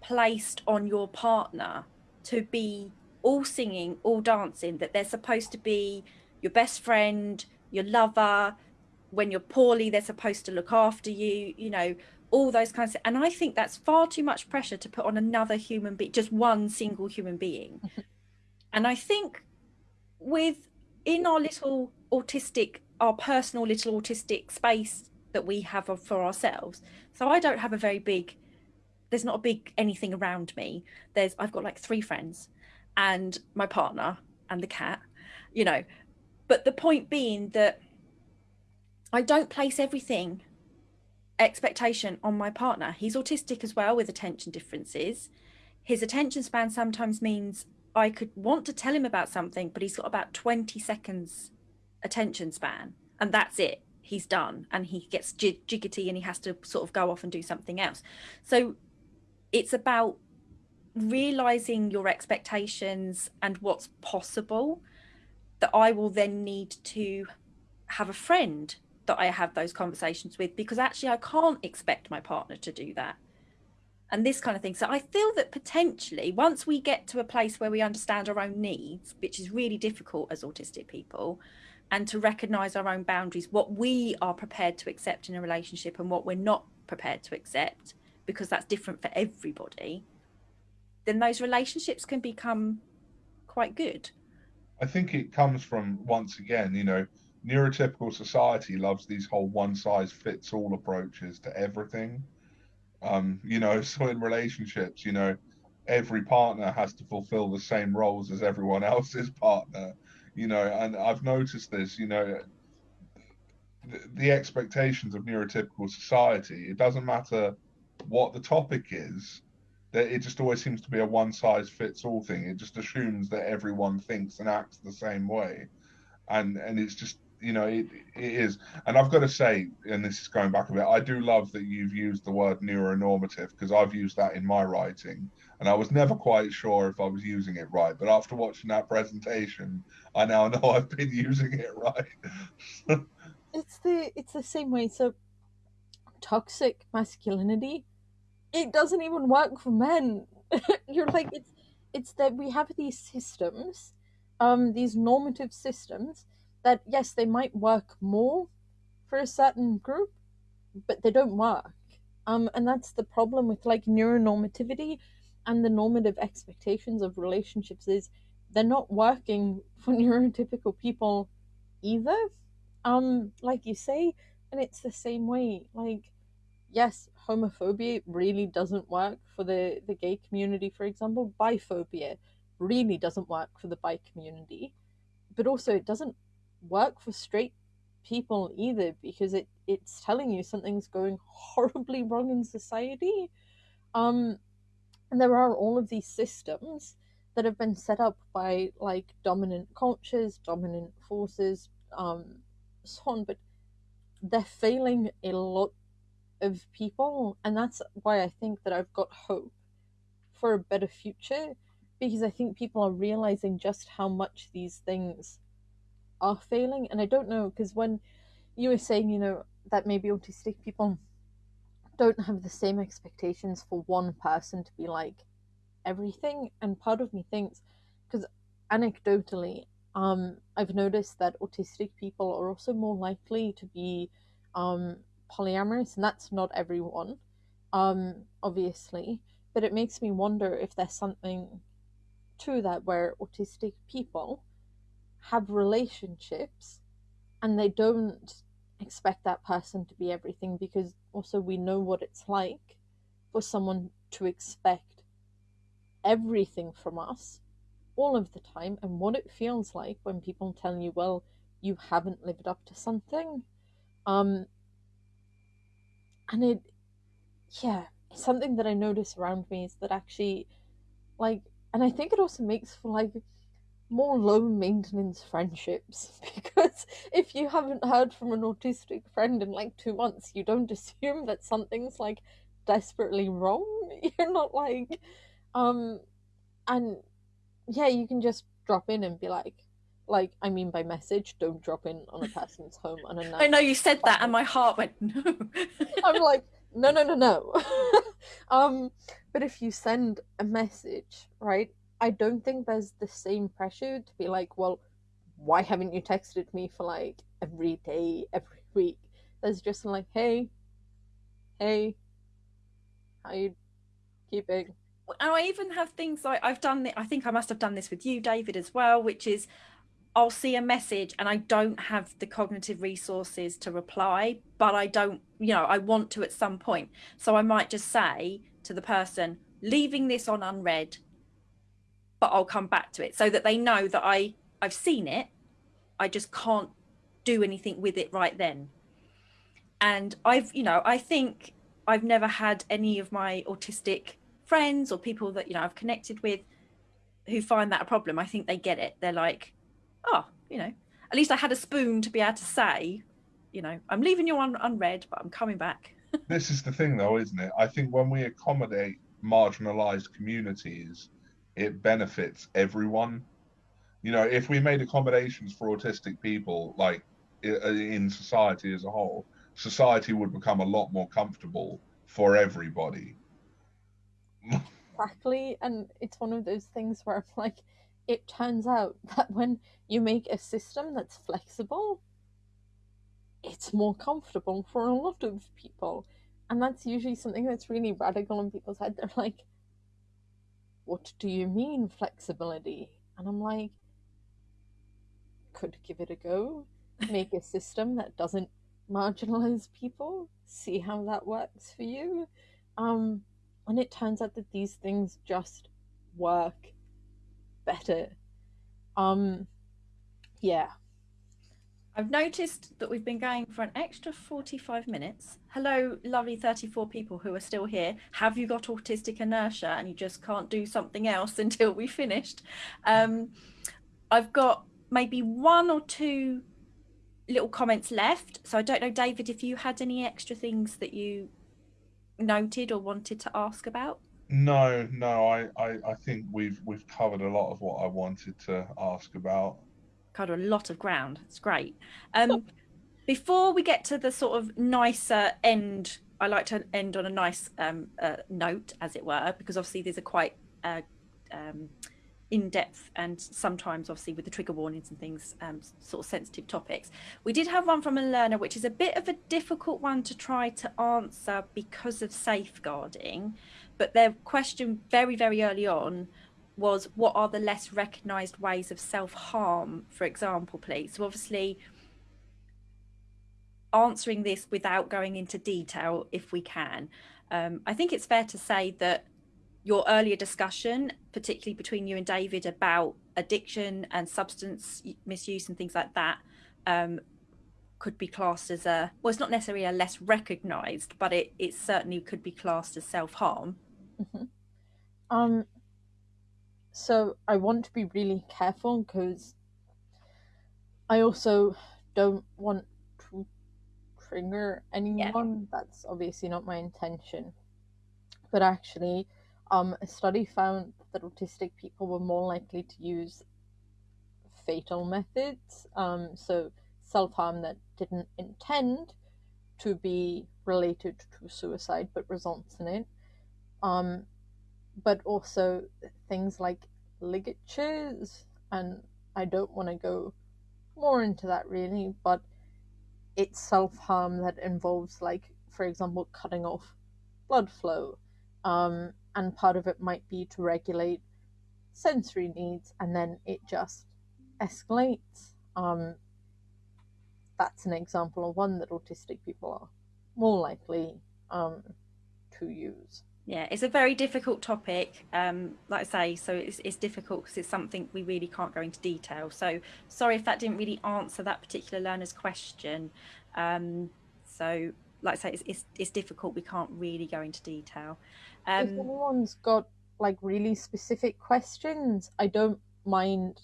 placed on your partner to be all singing, all dancing, that they're supposed to be your best friend, your lover. When you're poorly they're supposed to look after you you know all those kinds of and i think that's far too much pressure to put on another human being just one single human being. And i think with in our little autistic our personal little autistic space that we have for ourselves so i don't have a very big there's not a big anything around me there's i've got like three friends and my partner and the cat you know but the point being that I don't place everything expectation on my partner. He's autistic as well with attention differences. his attention span sometimes means I could want to tell him about something, but he's got about 20 seconds attention span and that's it. He's done and he gets jiggity and he has to sort of go off and do something else. So it's about realizing your expectations and what's possible that I will then need to have a friend that I have those conversations with because actually I can't expect my partner to do that and this kind of thing. So I feel that potentially once we get to a place where we understand our own needs, which is really difficult as autistic people, and to recognize our own boundaries, what we are prepared to accept in a relationship and what we're not prepared to accept, because that's different for everybody, then those relationships can become quite good. I think it comes from, once again, you know, neurotypical society loves these whole one size fits all approaches to everything um, you know, so in relationships, you know, every partner has to fulfill the same roles as everyone else's partner, you know, and I've noticed this, you know, the, the expectations of neurotypical society, it doesn't matter what the topic is, that it just always seems to be a one size fits all thing. It just assumes that everyone thinks and acts the same way. And and it's just you know, it, it is. And I've got to say, and this is going back a bit, I do love that you've used the word neuronormative because I've used that in my writing. And I was never quite sure if I was using it right. But after watching that presentation, I now know I've been using it right. it's the it's the same way. So toxic masculinity, it doesn't even work for men. You're like it's it's that we have these systems, um, these normative systems that yes, they might work more for a certain group, but they don't work. Um, and that's the problem with like neuronormativity and the normative expectations of relationships is they're not working for neurotypical people either. Um, like you say, and it's the same way. Like, yes, homophobia really doesn't work for the the gay community, for example. Biphobia really doesn't work for the bi community, but also it doesn't work for straight people either because it it's telling you something's going horribly wrong in society. Um and there are all of these systems that have been set up by like dominant cultures dominant forces um so on but they're failing a lot of people and that's why i think that i've got hope for a better future because i think people are realizing just how much these things are failing. And I don't know, because when you were saying, you know, that maybe autistic people don't have the same expectations for one person to be like everything. And part of me thinks, because anecdotally, um, I've noticed that autistic people are also more likely to be um, polyamorous, and that's not everyone, um, obviously. But it makes me wonder if there's something to that where autistic people have relationships and they don't expect that person to be everything because also we know what it's like for someone to expect everything from us all of the time and what it feels like when people tell you well you haven't lived up to something. Um and it yeah something that i notice around me is that actually like and i think it also makes for like more low maintenance friendships because if you haven't heard from an autistic friend in like two months, you don't assume that something's like desperately wrong. You're not like, um, and yeah, you can just drop in and be like, like I mean by message, don't drop in on a person's home on a night. I know you said that, and my heart went no. I'm like, no, no, no, no. um, but if you send a message, right, I don't think there's the same pressure to be like, well, why haven't you texted me for like every day, every week? There's just like, hey, hey, how you keeping? And I even have things like I've done. I think I must have done this with you, David, as well, which is I'll see a message and I don't have the cognitive resources to reply, but I don't, you know, I want to at some point. So I might just say to the person, leaving this on unread, but I'll come back to it so that they know that I I've seen it. I just can't do anything with it right then. And I've, you know, I think I've never had any of my autistic friends or people that you know I've connected with who find that a problem, I think they get it. They're like, oh, you know, at least I had a spoon to be able to say, you know, I'm leaving you un- unread, but I'm coming back. this is the thing, though, isn't it? I think when we accommodate marginalized communities, it benefits everyone. You know, if we made accommodations for autistic people, like uh, in society as a whole, society would become a lot more comfortable for everybody. exactly, and it's one of those things where like, it turns out that when you make a system that's flexible, it's more comfortable for a lot of people. And that's usually something that's really radical in people's head. They're like, what do you mean flexibility? And I'm like, could give it a go. Make a system that doesn't marginalize people. See how that works for you. Um, and it turns out that these things just work better. Um, yeah, I've noticed that we've been going for an extra 45 minutes. Hello, lovely 34 people who are still here. Have you got autistic inertia and you just can't do something else until we finished? Um, I've got maybe one or two little comments left. So I don't know, David, if you had any extra things that you noted or wanted to ask about. No, no, I, I, I think we've we've covered a lot of what I wanted to ask about covered a lot of ground. It's great. Um, before we get to the sort of nicer end, I like to end on a nice um, uh, note, as it were, because obviously these are quite uh, um, in depth and sometimes, obviously, with the trigger warnings and things, um, sort of sensitive topics. We did have one from a learner, which is a bit of a difficult one to try to answer because of safeguarding. But their question very, very early on was what are the less recognized ways of self-harm for example please? So obviously answering this without going into detail if we can. Um, i think it's fair to say that your earlier discussion particularly between you and david about addiction and substance misuse and things like that um, could be classed as a well it's not necessarily a less recognized but it, it certainly could be classed as self-harm. Mm-hmm. um so I want to be really careful because I also don't want to trigger anyone. Yeah. That's obviously not my intention. But actually, um, a study found that autistic people were more likely to use fatal methods, um, so self harm that didn't intend to be related to suicide but results in it. Um, but also things like ligatures, and I don't want to go more into that really, but it's self harm that involves, like, for example, cutting off blood flow. Um, and part of it might be to regulate sensory needs, and then it just escalates. Um, that's an example of one that autistic people are more likely um, to use yeah it's a very difficult topic um, like i say so it's, it's difficult because it's something we really can't go into detail. So sorry if that didn't really answer that particular learner's question. Um, so like i say it's, it's, it's, difficult we can't really go into detail. Um, if anyone's got like really specific questions i don't mind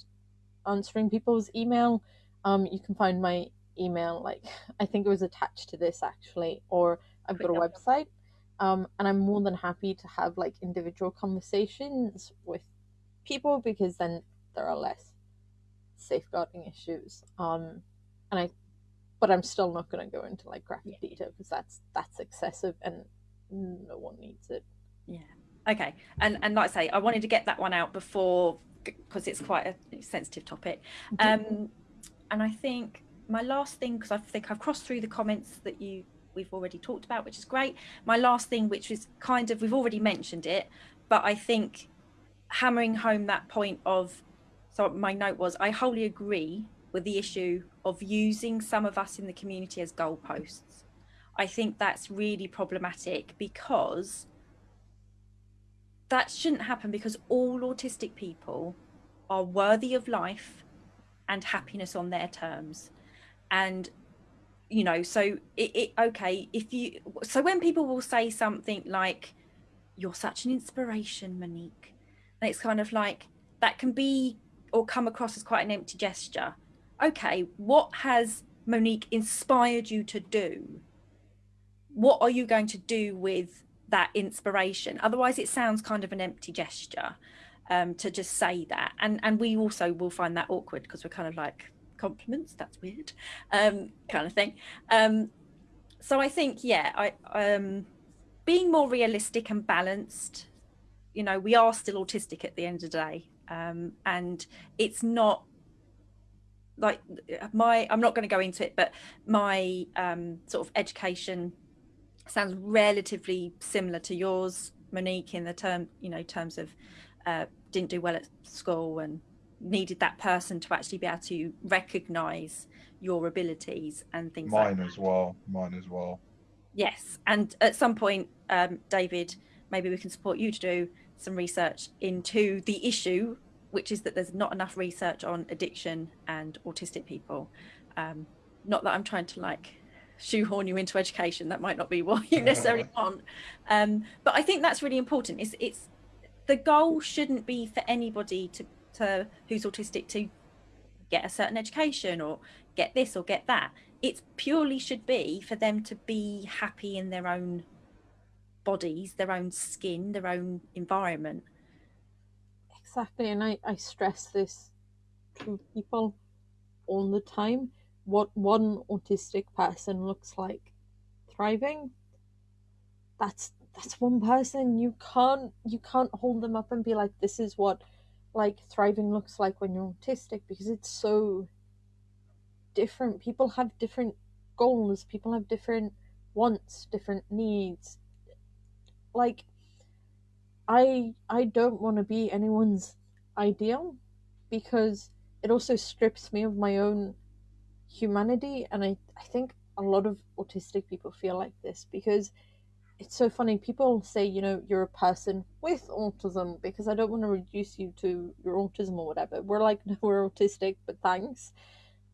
answering people's email. Um, you can find my email like i think it was attached to this actually or i've got a website um, and I'm more than happy to have like individual conversations with people because then there are less safeguarding issues. Um, and I, but I'm still not going to go into like graphic yeah. detail because that's that's excessive and no one needs it. Yeah. Okay. And and like I say, I wanted to get that one out before because it's quite a sensitive topic. Mm-hmm. Um, and I think my last thing because I think I've crossed through the comments that you we've already talked about, which is great. My last thing, which was kind of, we've already mentioned it, but I think hammering home that point of, so my note was, I wholly agree with the issue of using some of us in the community as goalposts. I think that's really problematic because that shouldn't happen because all autistic people are worthy of life and happiness on their terms. And you know so it, it okay if you so when people will say something like you're such an inspiration, Monique. And it's kind of like that can be or come across as quite an empty gesture. Okay, what has Monique inspired you to do? What are you going to do with that inspiration? Otherwise, it sounds kind of an empty gesture um, to just say that. And and we also will find that awkward because we're kind of like compliments. That's weird, um, kind of thing. Um, so I think yeah, I um, being more realistic and balanced. You know, we are still autistic at the end of the day, um, and it's not like my i'm not going to go into it but my um, sort of education sounds relatively similar to yours monique in the term you know terms of uh, didn't do well at school and needed that person to actually be able to recognize your abilities and things mine like as well mine as well yes and at some point um, david maybe we can support you to do some research into the issue which is that there's not enough research on addiction and autistic people. Um, not that I'm trying to like shoehorn you into education. That might not be what you necessarily want. Um, but I think that's really important. It's it's the goal shouldn't be for anybody to who's autistic to get a certain education or get this or get that. It purely should be for them to be happy in their own bodies, their own skin, their own environment. Exactly and I, I stress this to people all the time. What one autistic person looks like thriving that's that's one person. You can't you can't hold them up and be like this is what like thriving looks like when you're autistic because it's so different. People have different goals. People have different wants different needs. Like I I don't want to be anyone's ideal because it also strips me of my own humanity. And I, I think a lot of autistic people feel like this because it's so funny people say you know you're a person with autism because i don't want to reduce you to your autism or whatever we're like no we're autistic but thanks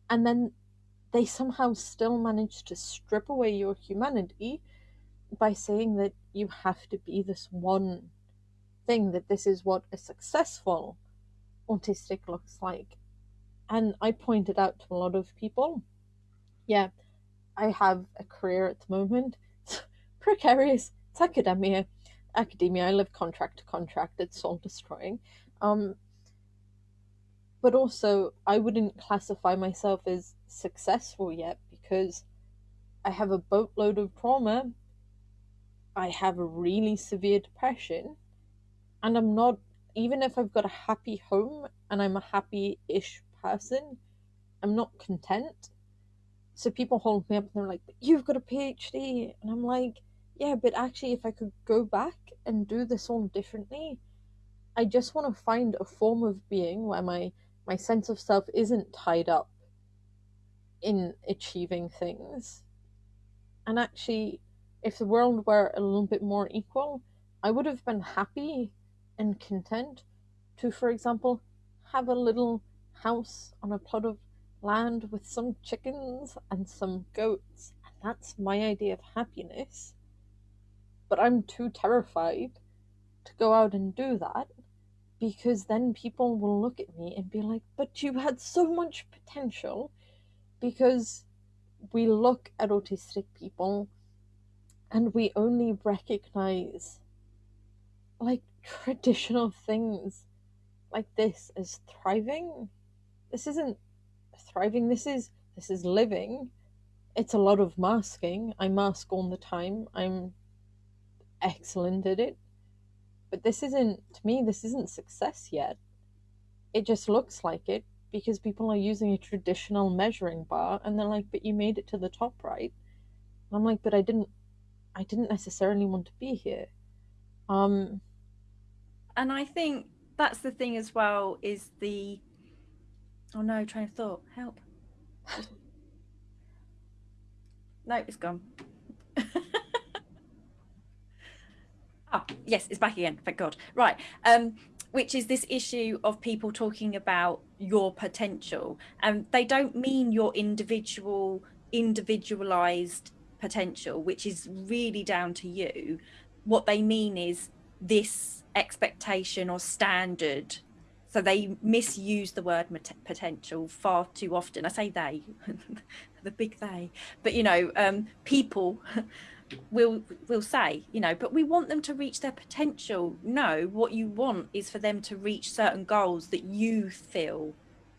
and then they somehow still manage to strip away your humanity by saying that you have to be this one thing that this is what a successful autistic looks like. And I pointed out to a lot of people, yeah, I have a career at the moment. Precarious. It's academia. Academia, I live contract to contract. It's soul destroying. Um, but also, I wouldn't classify myself as successful yet because I have a boatload of trauma. I have a really severe depression and I'm not even if I've got a happy home and I'm a happy-ish person, I'm not content. So people hold me up and they're like, "You've got a PhD," and I'm like, "Yeah, but actually, if I could go back and do this all differently, I just want to find a form of being where my my sense of self isn't tied up in achieving things. And actually, if the world were a little bit more equal, I would have been happy and content to, for example, have a little house on a plot of land with some chickens and some goats. And that's my idea of happiness. But I'm too terrified to go out and do that because then people will look at me and be like, but you had so much potential because we look at autistic people and we only recognize like traditional things like this as thriving. This isn't thriving. This is this is living. It's a lot of masking. I mask all the time. I'm excellent at it. But this isn't to me this isn't success yet. It just looks like it because people are using a traditional measuring bar and they're like, "But you made it to the top, right?" And I'm like, "But I didn't I didn't necessarily want to be here." Um and I think that's the thing as well is the oh no train of thought help no it's gone oh yes it's back again thank god. Right um which is this issue of people talking about your potential. And they don't mean your individual individualized potential which is really down to you. What they mean is this expectation or standard. So they misuse the word potential far too often. I say they the big they. But you know um, people will will say you know but we want them to reach their potential. No what you want is for them to reach certain goals that you feel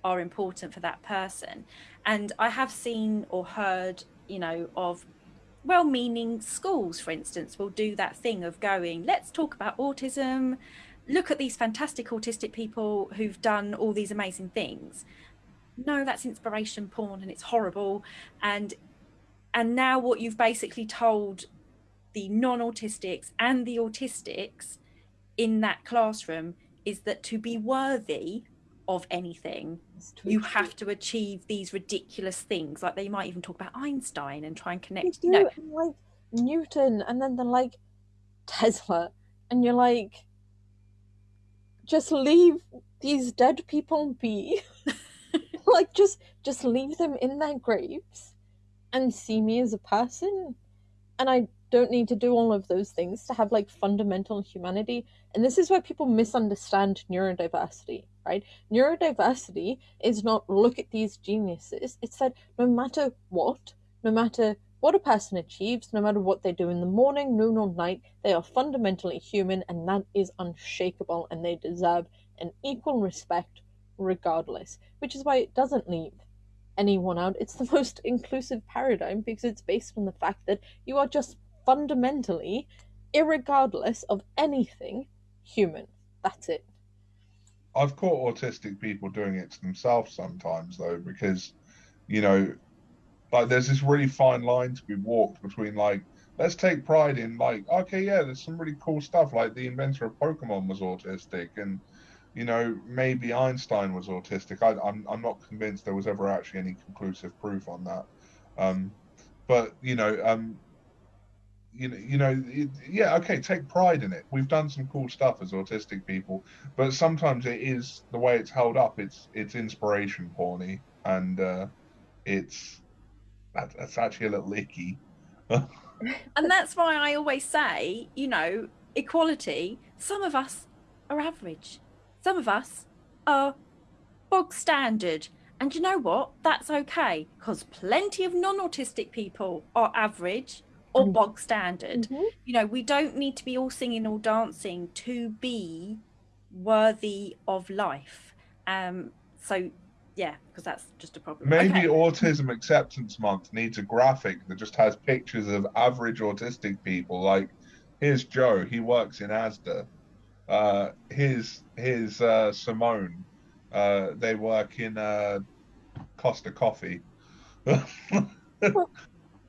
are important for that person. And i have seen or heard you know of well-meaning schools for instance will do that thing of going let's talk about autism. Look at these fantastic autistic people who've done all these amazing things. No that's inspiration porn and it's horrible. And and now what you've basically told the non-autistics and the autistics in that classroom is that to be worthy of anything you have to achieve these ridiculous things. Like they might even talk about einstein and try and connect you know like newton and then they're like tesla. And you're like just leave these dead people be. Like just just leave them in their graves and see me as a person. And i don't need to do all of those things to have like fundamental humanity. And this is why people misunderstand neurodiversity right? Neurodiversity is not look at these geniuses. It's that no matter what no matter what a person achieves no matter what they do in the morning noon or night they are fundamentally human and that is unshakable and they deserve an equal respect regardless which is why it doesn't leave anyone out. It's the most inclusive paradigm because it's based on the fact that you are just fundamentally, regardless of anything, human. That's it. I've caught autistic people doing it to themselves sometimes, though, because, you know, like there's this really fine line to be walked between, like, let's take pride in, like, okay, yeah, there's some really cool stuff. Like the inventor of Pokemon was autistic, and you know, maybe Einstein was autistic. I, am I'm, I'm not convinced there was ever actually any conclusive proof on that. Um, but you know, um, you know, you know, it, yeah, okay, take pride in it. We've done some cool stuff as autistic people, but sometimes it is the way it's held up. It's it's inspiration porny, and uh, it's that, that's actually a little icky. and that's why I always say, you know, equality. Some of us are average some of us are bog standard. And you know what? That's okay because plenty of non autistic people are average or mm. bog standard. Mm-hmm. You know, we don't need to be all singing or dancing to be worthy of life. Um, so, yeah, because that's just a problem. Maybe okay. Autism Acceptance Month needs a graphic that just has pictures of average autistic people. Like, here's Joe, he works in ASDA uh, his his uh, Simone. Uh, they work in uh, Costa Coffee. well,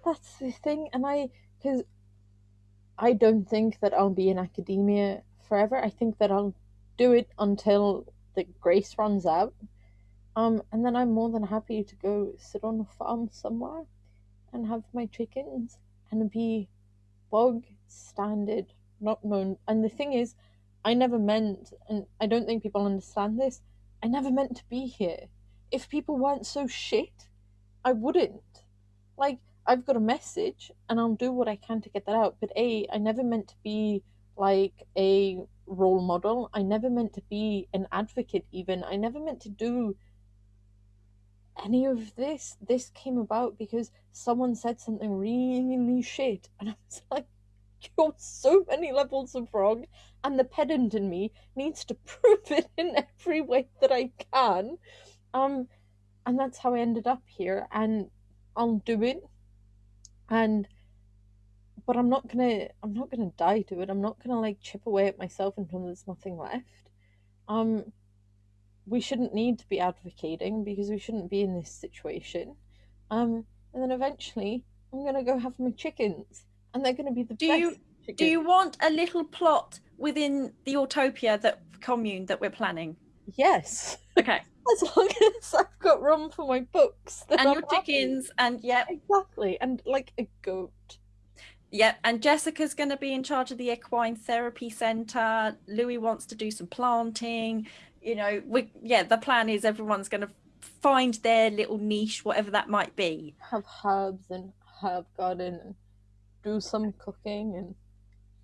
that's the thing, and I because I don't think that I'll be in academia forever. I think that I'll do it until the grace runs out. Um, and then I'm more than happy to go sit on a farm somewhere and have my chickens and be bog standard, not known. And the thing is, I never meant, and I don't think people understand this, I never meant to be here. If people weren't so shit, I wouldn't. Like, I've got a message and I'll do what I can to get that out. But A, I never meant to be like a role model. I never meant to be an advocate, even. I never meant to do any of this. This came about because someone said something really shit. And I was like, you're so many levels of wrong, and the pedant in me needs to prove it in every way that I can. Um, and that's how I ended up here, and I'll do it. And but I'm not gonna I'm not gonna die to it. I'm not gonna like chip away at myself until there's nothing left. Um we shouldn't need to be advocating because we shouldn't be in this situation. Um and then eventually I'm gonna go have my chickens and they're going to be the do best. You, do you want a little plot within the utopia that commune that we're planning? Yes. Okay. As long as I've got room for my books and I'm your chickens, happy. and yeah, exactly, and like a goat. Yeah, and Jessica's going to be in charge of the equine therapy center. Louis wants to do some planting. You know, we yeah, the plan is everyone's going to find their little niche, whatever that might be. Have herbs and herb garden and do some cooking and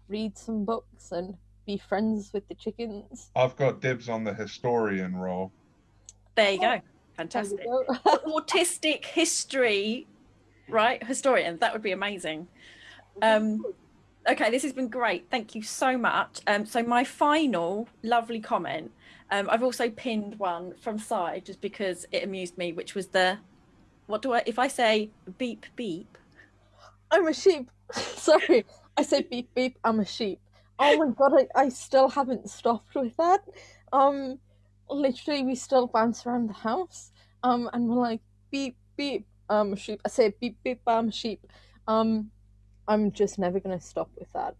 read some books and be friends with the chickens. I've got dibs on the historian role. There you go. There we Fantastic. go. Autistic history, right? Historian. That would be amazing. Um, okay, this has been great. Thank you so much. Um, so my final lovely comment. Um, I've also pinned one from side just because it amused me, which was the what do I if I say beep beep? I'm a sheep. Sorry, I say beep beep. I'm a sheep. Oh my god, I, I still haven't stopped with that. Um, literally, we still bounce around the house. Um, and we're like beep beep. I'm a sheep. I say beep beep. I'm a sheep. Um, I'm just never gonna stop with that.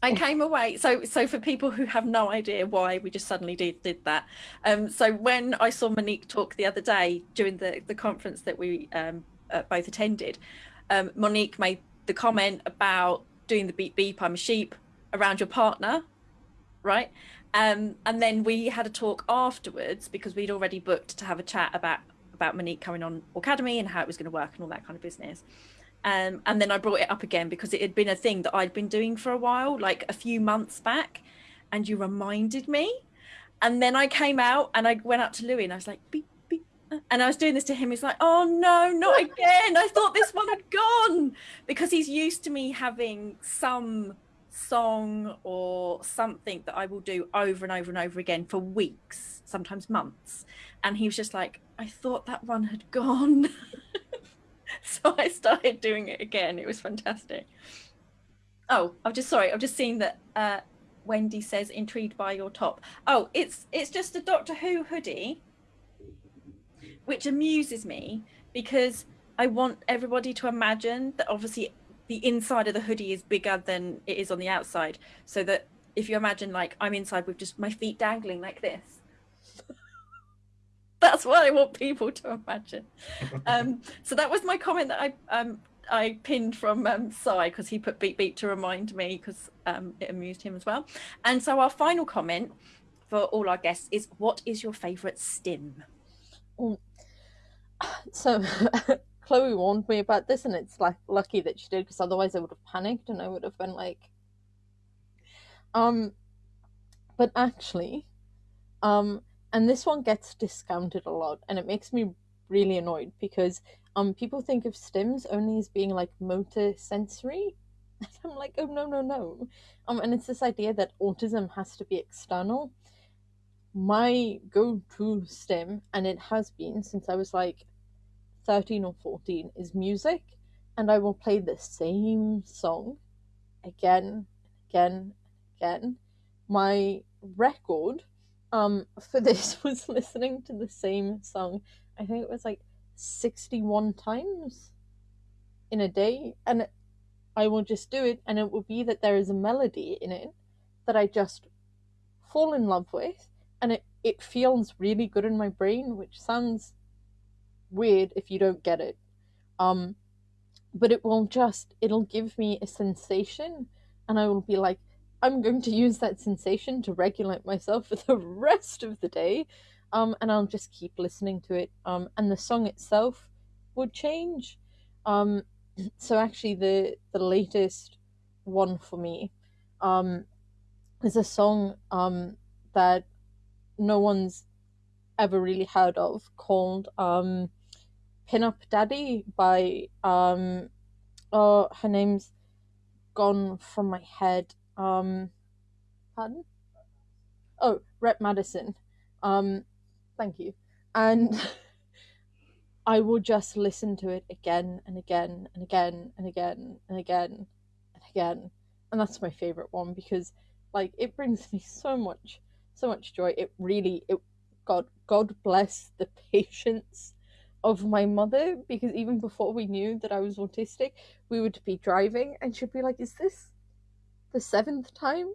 I came away. So, so for people who have no idea why we just suddenly did did that, um, so when I saw Monique talk the other day during the the conference that we um, uh, both attended, um, Monique made the comment about doing the beep beep. I'm a sheep around your partner, right? Um, and then we had a talk afterwards because we'd already booked to have a chat about about Monique coming on Aucademy and how it was going to work and all that kind of business. Um, and then I brought it up again because it had been a thing that I'd been doing for a while, like a few months back, and you reminded me. And then I came out and I went up to Louis and I was like, beep, beep. uh," And I was doing this to him. He's like, oh no, not again. I thought this one had gone because he's used to me having some song or something that I will do over and over and over again for weeks, sometimes months. And he was just like, I thought that one had gone. so I started doing it again. It was fantastic. Oh, I'm just sorry. I've just seen that uh, Wendy says intrigued by your top. Oh, it's it's just a Doctor Who hoodie, which amuses me because I want everybody to imagine that obviously the inside of the hoodie is bigger than it is on the outside. So that if you imagine like I'm inside with just my feet dangling like this. That's what I want people to imagine. Um, so that was my comment that I um, I pinned from um, Sai because he put beep beep to remind me because um, it amused him as well. And so our final comment for all our guests is, "What is your favourite stim?" So Chloe warned me about this, and it's like lucky that she did because otherwise I would have panicked and I would have been like, um, but actually, um, and this one gets discounted a lot, and it makes me really annoyed because um people think of stims only as being like motor sensory. And I'm like, oh no no no, um, and it's this idea that autism has to be external. My go-to stim, and it has been since I was like 13 or 14 is music and I will play the same song again, again, again. My record um for this was listening to the same song. I think it was like 61 times in a day and I will just do it and it will be that there is a melody in it that I just fall in love with and it it feels really good in my brain which sounds weird if you don't get it. Um, but it will just it'll give me a sensation, and I will be like, I'm going to use that sensation to regulate myself for the rest of the day. Um, and I'll just keep listening to it. Um, and the song itself would change. Um, so actually, the the latest one for me, um, is a song um that no one's ever really heard of called um Pin Up Daddy by um oh her name's gone from my head. Um pardon? Oh, Rep Madison. Um thank you. And I will just listen to it again and again and again and again and again and again. And that's my favorite one because like it brings me so much so much joy. It really it God God bless the patience of my mother because even before we knew that I was autistic, we would be driving and she'd be like, Is this the seventh time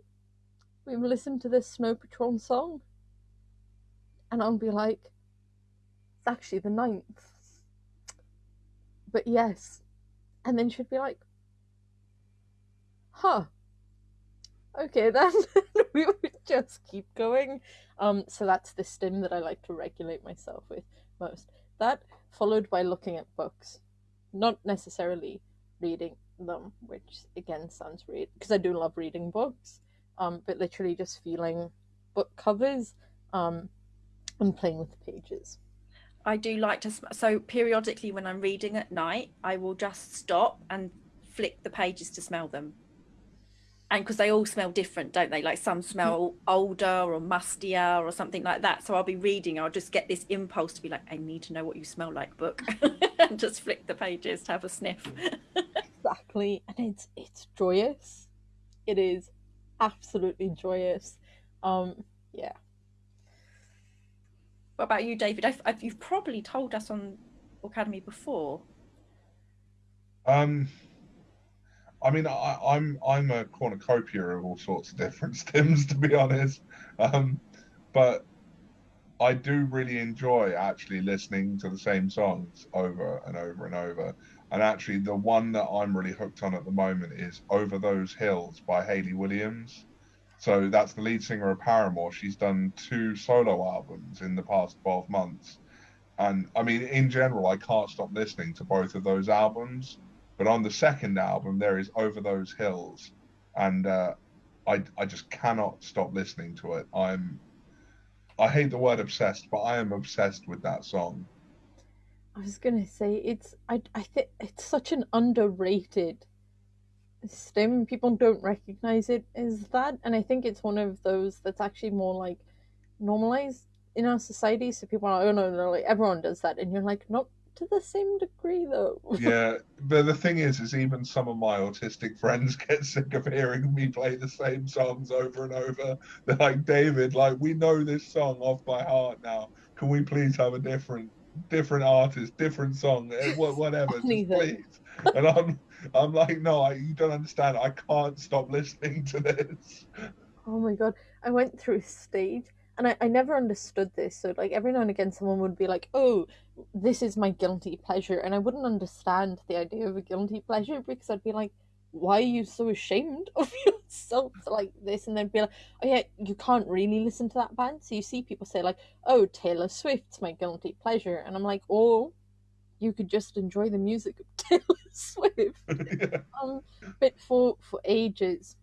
we've listened to this Snow Patrol song? And I'll be like, It's actually the ninth. But yes. And then she'd be like, Huh. Okay then. we would just keep going. Um, so that's the stim that I like to regulate myself with most. That followed by looking at books, not necessarily reading them, which again sounds weird because I do love reading books. um, but literally just feeling book covers um, and playing with the pages. I do like to, so periodically when I'm reading at night, I will just stop and flick the pages to smell them. And because they all smell different, don't they? Like some smell older or mustier or something like that. So I'll be reading, I'll just get this impulse to be like, I need to know what you smell like, book, and just flick the pages to have a sniff. exactly, and it's it's joyous. It is absolutely joyous. Um, yeah. What about you, David? I've, I've, you've probably told us on Aucademy before. Um, I mean, I, I'm I'm a cornucopia of all sorts of different stims, to be honest. Um, but I do really enjoy actually listening to the same songs over and over and over. And actually, the one that I'm really hooked on at the moment is "Over Those Hills" by Hayley Williams. So that's the lead singer of Paramore. She's done two solo albums in the past 12 months. And I mean, in general, I can't stop listening to both of those albums. But on the second album, there is Over Those Hills. And uh, I, I just cannot stop listening to it. I'm, I hate the word obsessed, but I am obsessed with that song. I was gonna say it's I I think it's such an underrated stim. people don't recognize it as that and i think it's one of those that's actually more like normalized in our society so people are like, oh no no like everyone does that and you're like not to the same degree though yeah but the thing is is even some of my autistic friends get sick of hearing me play the same songs over and over they're like david like we know this song off by heart now can we please have a different different artist different song eh, whatever just please and i'm I'm like, no, I, you don't understand. I can't stop listening to this. Oh my god. I went through a stage and I, I never understood this. So, like, every now and again, someone would be like, oh, this is my guilty pleasure. And I wouldn't understand the idea of a guilty pleasure because I'd be like, why are you so ashamed of yourself like this? And then be like, oh, yeah, you can't really listen to that band. So, you see people say, like, oh, Taylor Swift's my guilty pleasure. And I'm like, oh, you could just enjoy the music of Taylor Swift. yeah. um, but for for ages,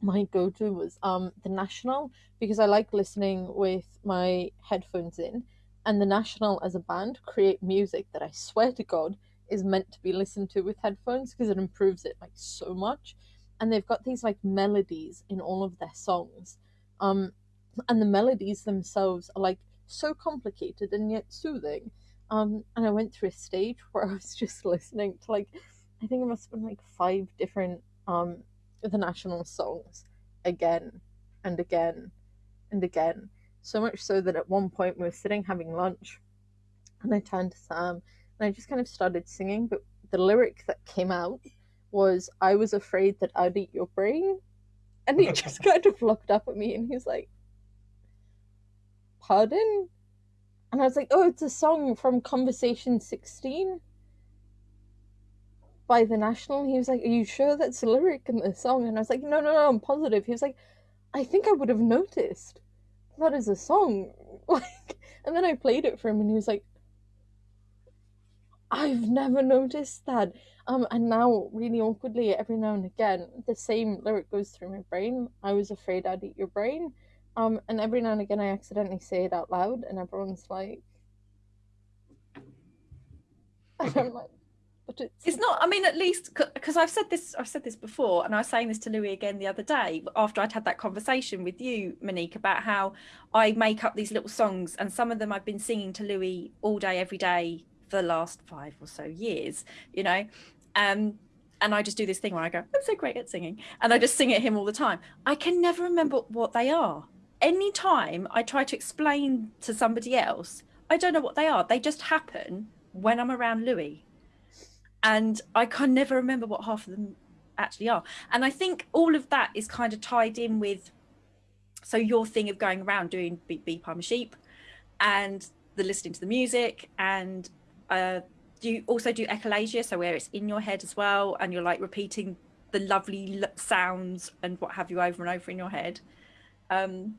my go-to was um the National because I like listening with my headphones in, and the National as a band create music that I swear to God is meant to be listened to with headphones because it improves it like so much, and they've got these like melodies in all of their songs, um, and the melodies themselves are like so complicated and yet soothing. Um, and I went through a stage where I was just listening to like, I think it must have been like five different um the national songs again and again and again. So much so that at one point we were sitting having lunch, and I turned to Sam and I just kind of started singing, but the lyric that came out was I was afraid that I'd eat your brain. And he just kind of looked up at me and he's like, Pardon? And I was like, oh, it's a song from Conversation 16 by The National. He was like, are you sure that's a lyric in the song? And I was like, no, no, no, I'm positive. He was like, I think I would have noticed. That is a song. Like, and then I played it for him and he was like, I've never noticed that. Um, and now, really awkwardly, every now and again, the same lyric goes through my brain. I was afraid I'd eat your brain. Um, and every now and again, I accidentally say it out loud, and everyone's like, and I'm like, but it's it's not. I mean, at least because I've said this, I've said this before, and I was saying this to Louis again the other day after I'd had that conversation with you, Monique, about how I make up these little songs, and some of them I've been singing to Louis all day, every day for the last five or so years. You know, um, and I just do this thing where I go, I'm so great at singing, and I just sing at him all the time. I can never remember what they are anytime I try to explain to somebody else, I don't know what they are. They just happen when I'm around Louis. And I can never remember what half of them actually are. And I think all of that is kind of tied in with so your thing of going around doing beep beep I'm a sheep and the listening to the music and uh do you also do echolalia so where it's in your head as well and you're like repeating the lovely sounds and what have you over and over in your head um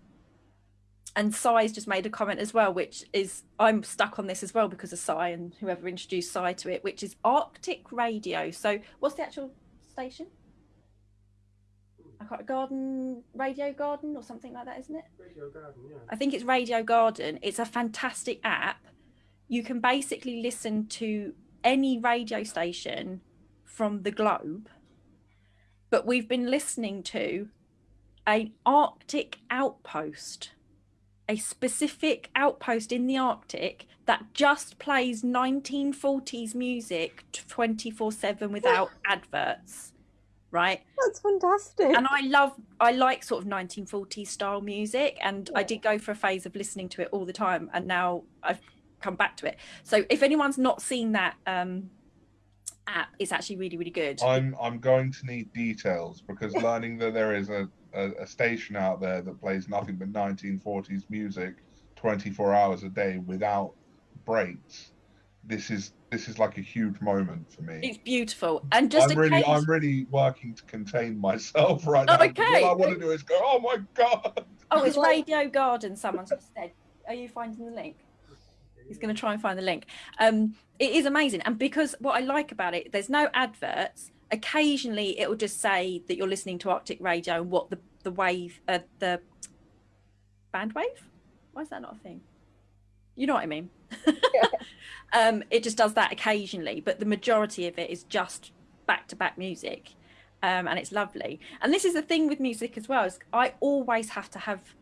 and Sai's just made a comment as well, which is I'm stuck on this as well because of Sai and whoever introduced Sai to it, which is Arctic Radio. So what's the actual station? I can't garden radio garden or something like that, isn't it? Radio Garden, yeah. I think it's Radio Garden. It's a fantastic app. You can basically listen to any radio station from the globe. But we've been listening to an Arctic outpost, a specific outpost in the Arctic that just plays 1940s music 24 7 without adverts. Right That's fantastic. and I love I like sort of 1940s style music and I did go for a phase of listening to it all the time and now I've come back to it. So if anyone's not seen that um app it's actually really really good. I'm I'm going to need details because learning that there is a, a, a station out there that plays nothing but 1940s music 24 hours a day without breaks. This is this is like a huge moment for me. It's beautiful and just I'm really case I'm really working to contain myself right Oh, now. okay. All I want to do is go, oh my god. oh it's Radio Garden someone's just said. Are you finding the link? He's going to try and find the link. Um, it is amazing, and because what I like about it, there's no adverts. Occasionally, it will just say that you're listening to Arctic Radio and what the the wave, uh, the band wave. Why is that not a thing? You know what I mean. um, it just does that occasionally, but the majority of it is just back to back music, um, and it's lovely. And this is the thing with music as well. Is I always have to have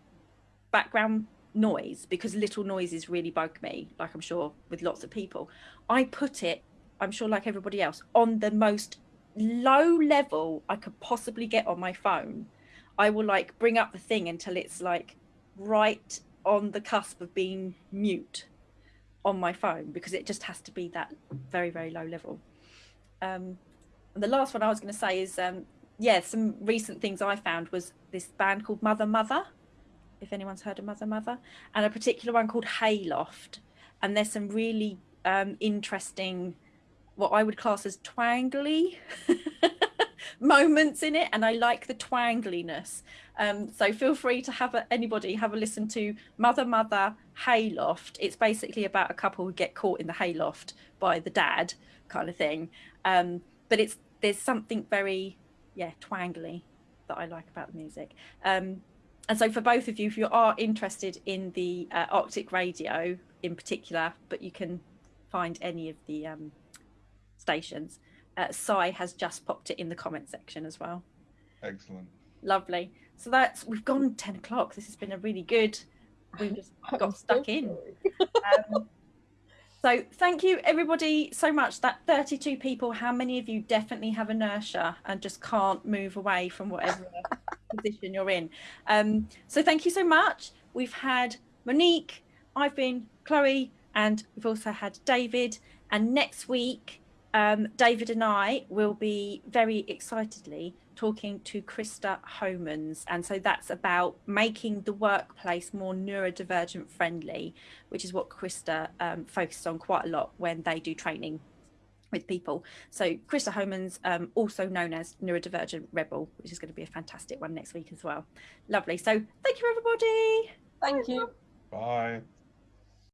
background noise because little noises really bug me like i'm sure with lots of people i put it i'm sure like everybody else on the most low level i could possibly get on my phone i will like bring up the thing until it's like right on the cusp of being mute on my phone because it just has to be that very very low level um and the last one i was going to say is um yeah some recent things i found was this band called mother mother if anyone's heard of Mother Mother, and a particular one called Hayloft. And there's some really um, interesting, what I would class as twangly moments in it, and I like the twangliness. Um, so feel free to have a, anybody have a listen to Mother Mother Hayloft. It's basically about a couple who get caught in the hayloft by the dad, kind of thing. Um, but it's there's something very yeah twangly that I like about the music. Um, and so for both of you, if you are interested in the uh, Arctic radio in particular, but you can find any of the um, stations, uh, Sai has just popped it in the comment section as well. Excellent. Lovely. So that's we've gone ten o'clock. This has been a really good. We've just I'm got so stuck in. Um, so thank you everybody so much. That 32 people, how many of you definitely have inertia and just can't move away from whatever position you're in? Um, so thank you so much. We've had Monique, I've been Chloe, and we've also had David. And next week, um, David and I will be very excitedly talking to Krista Homans. And so that's about making the workplace more neurodivergent friendly, which is what Krista um, focuses on quite a lot when they do training with people. So Krista Homans, um, also known as Neurodivergent Rebel, which is going to be a fantastic one next week as well. Lovely. So thank you, everybody. Thank you. Bye.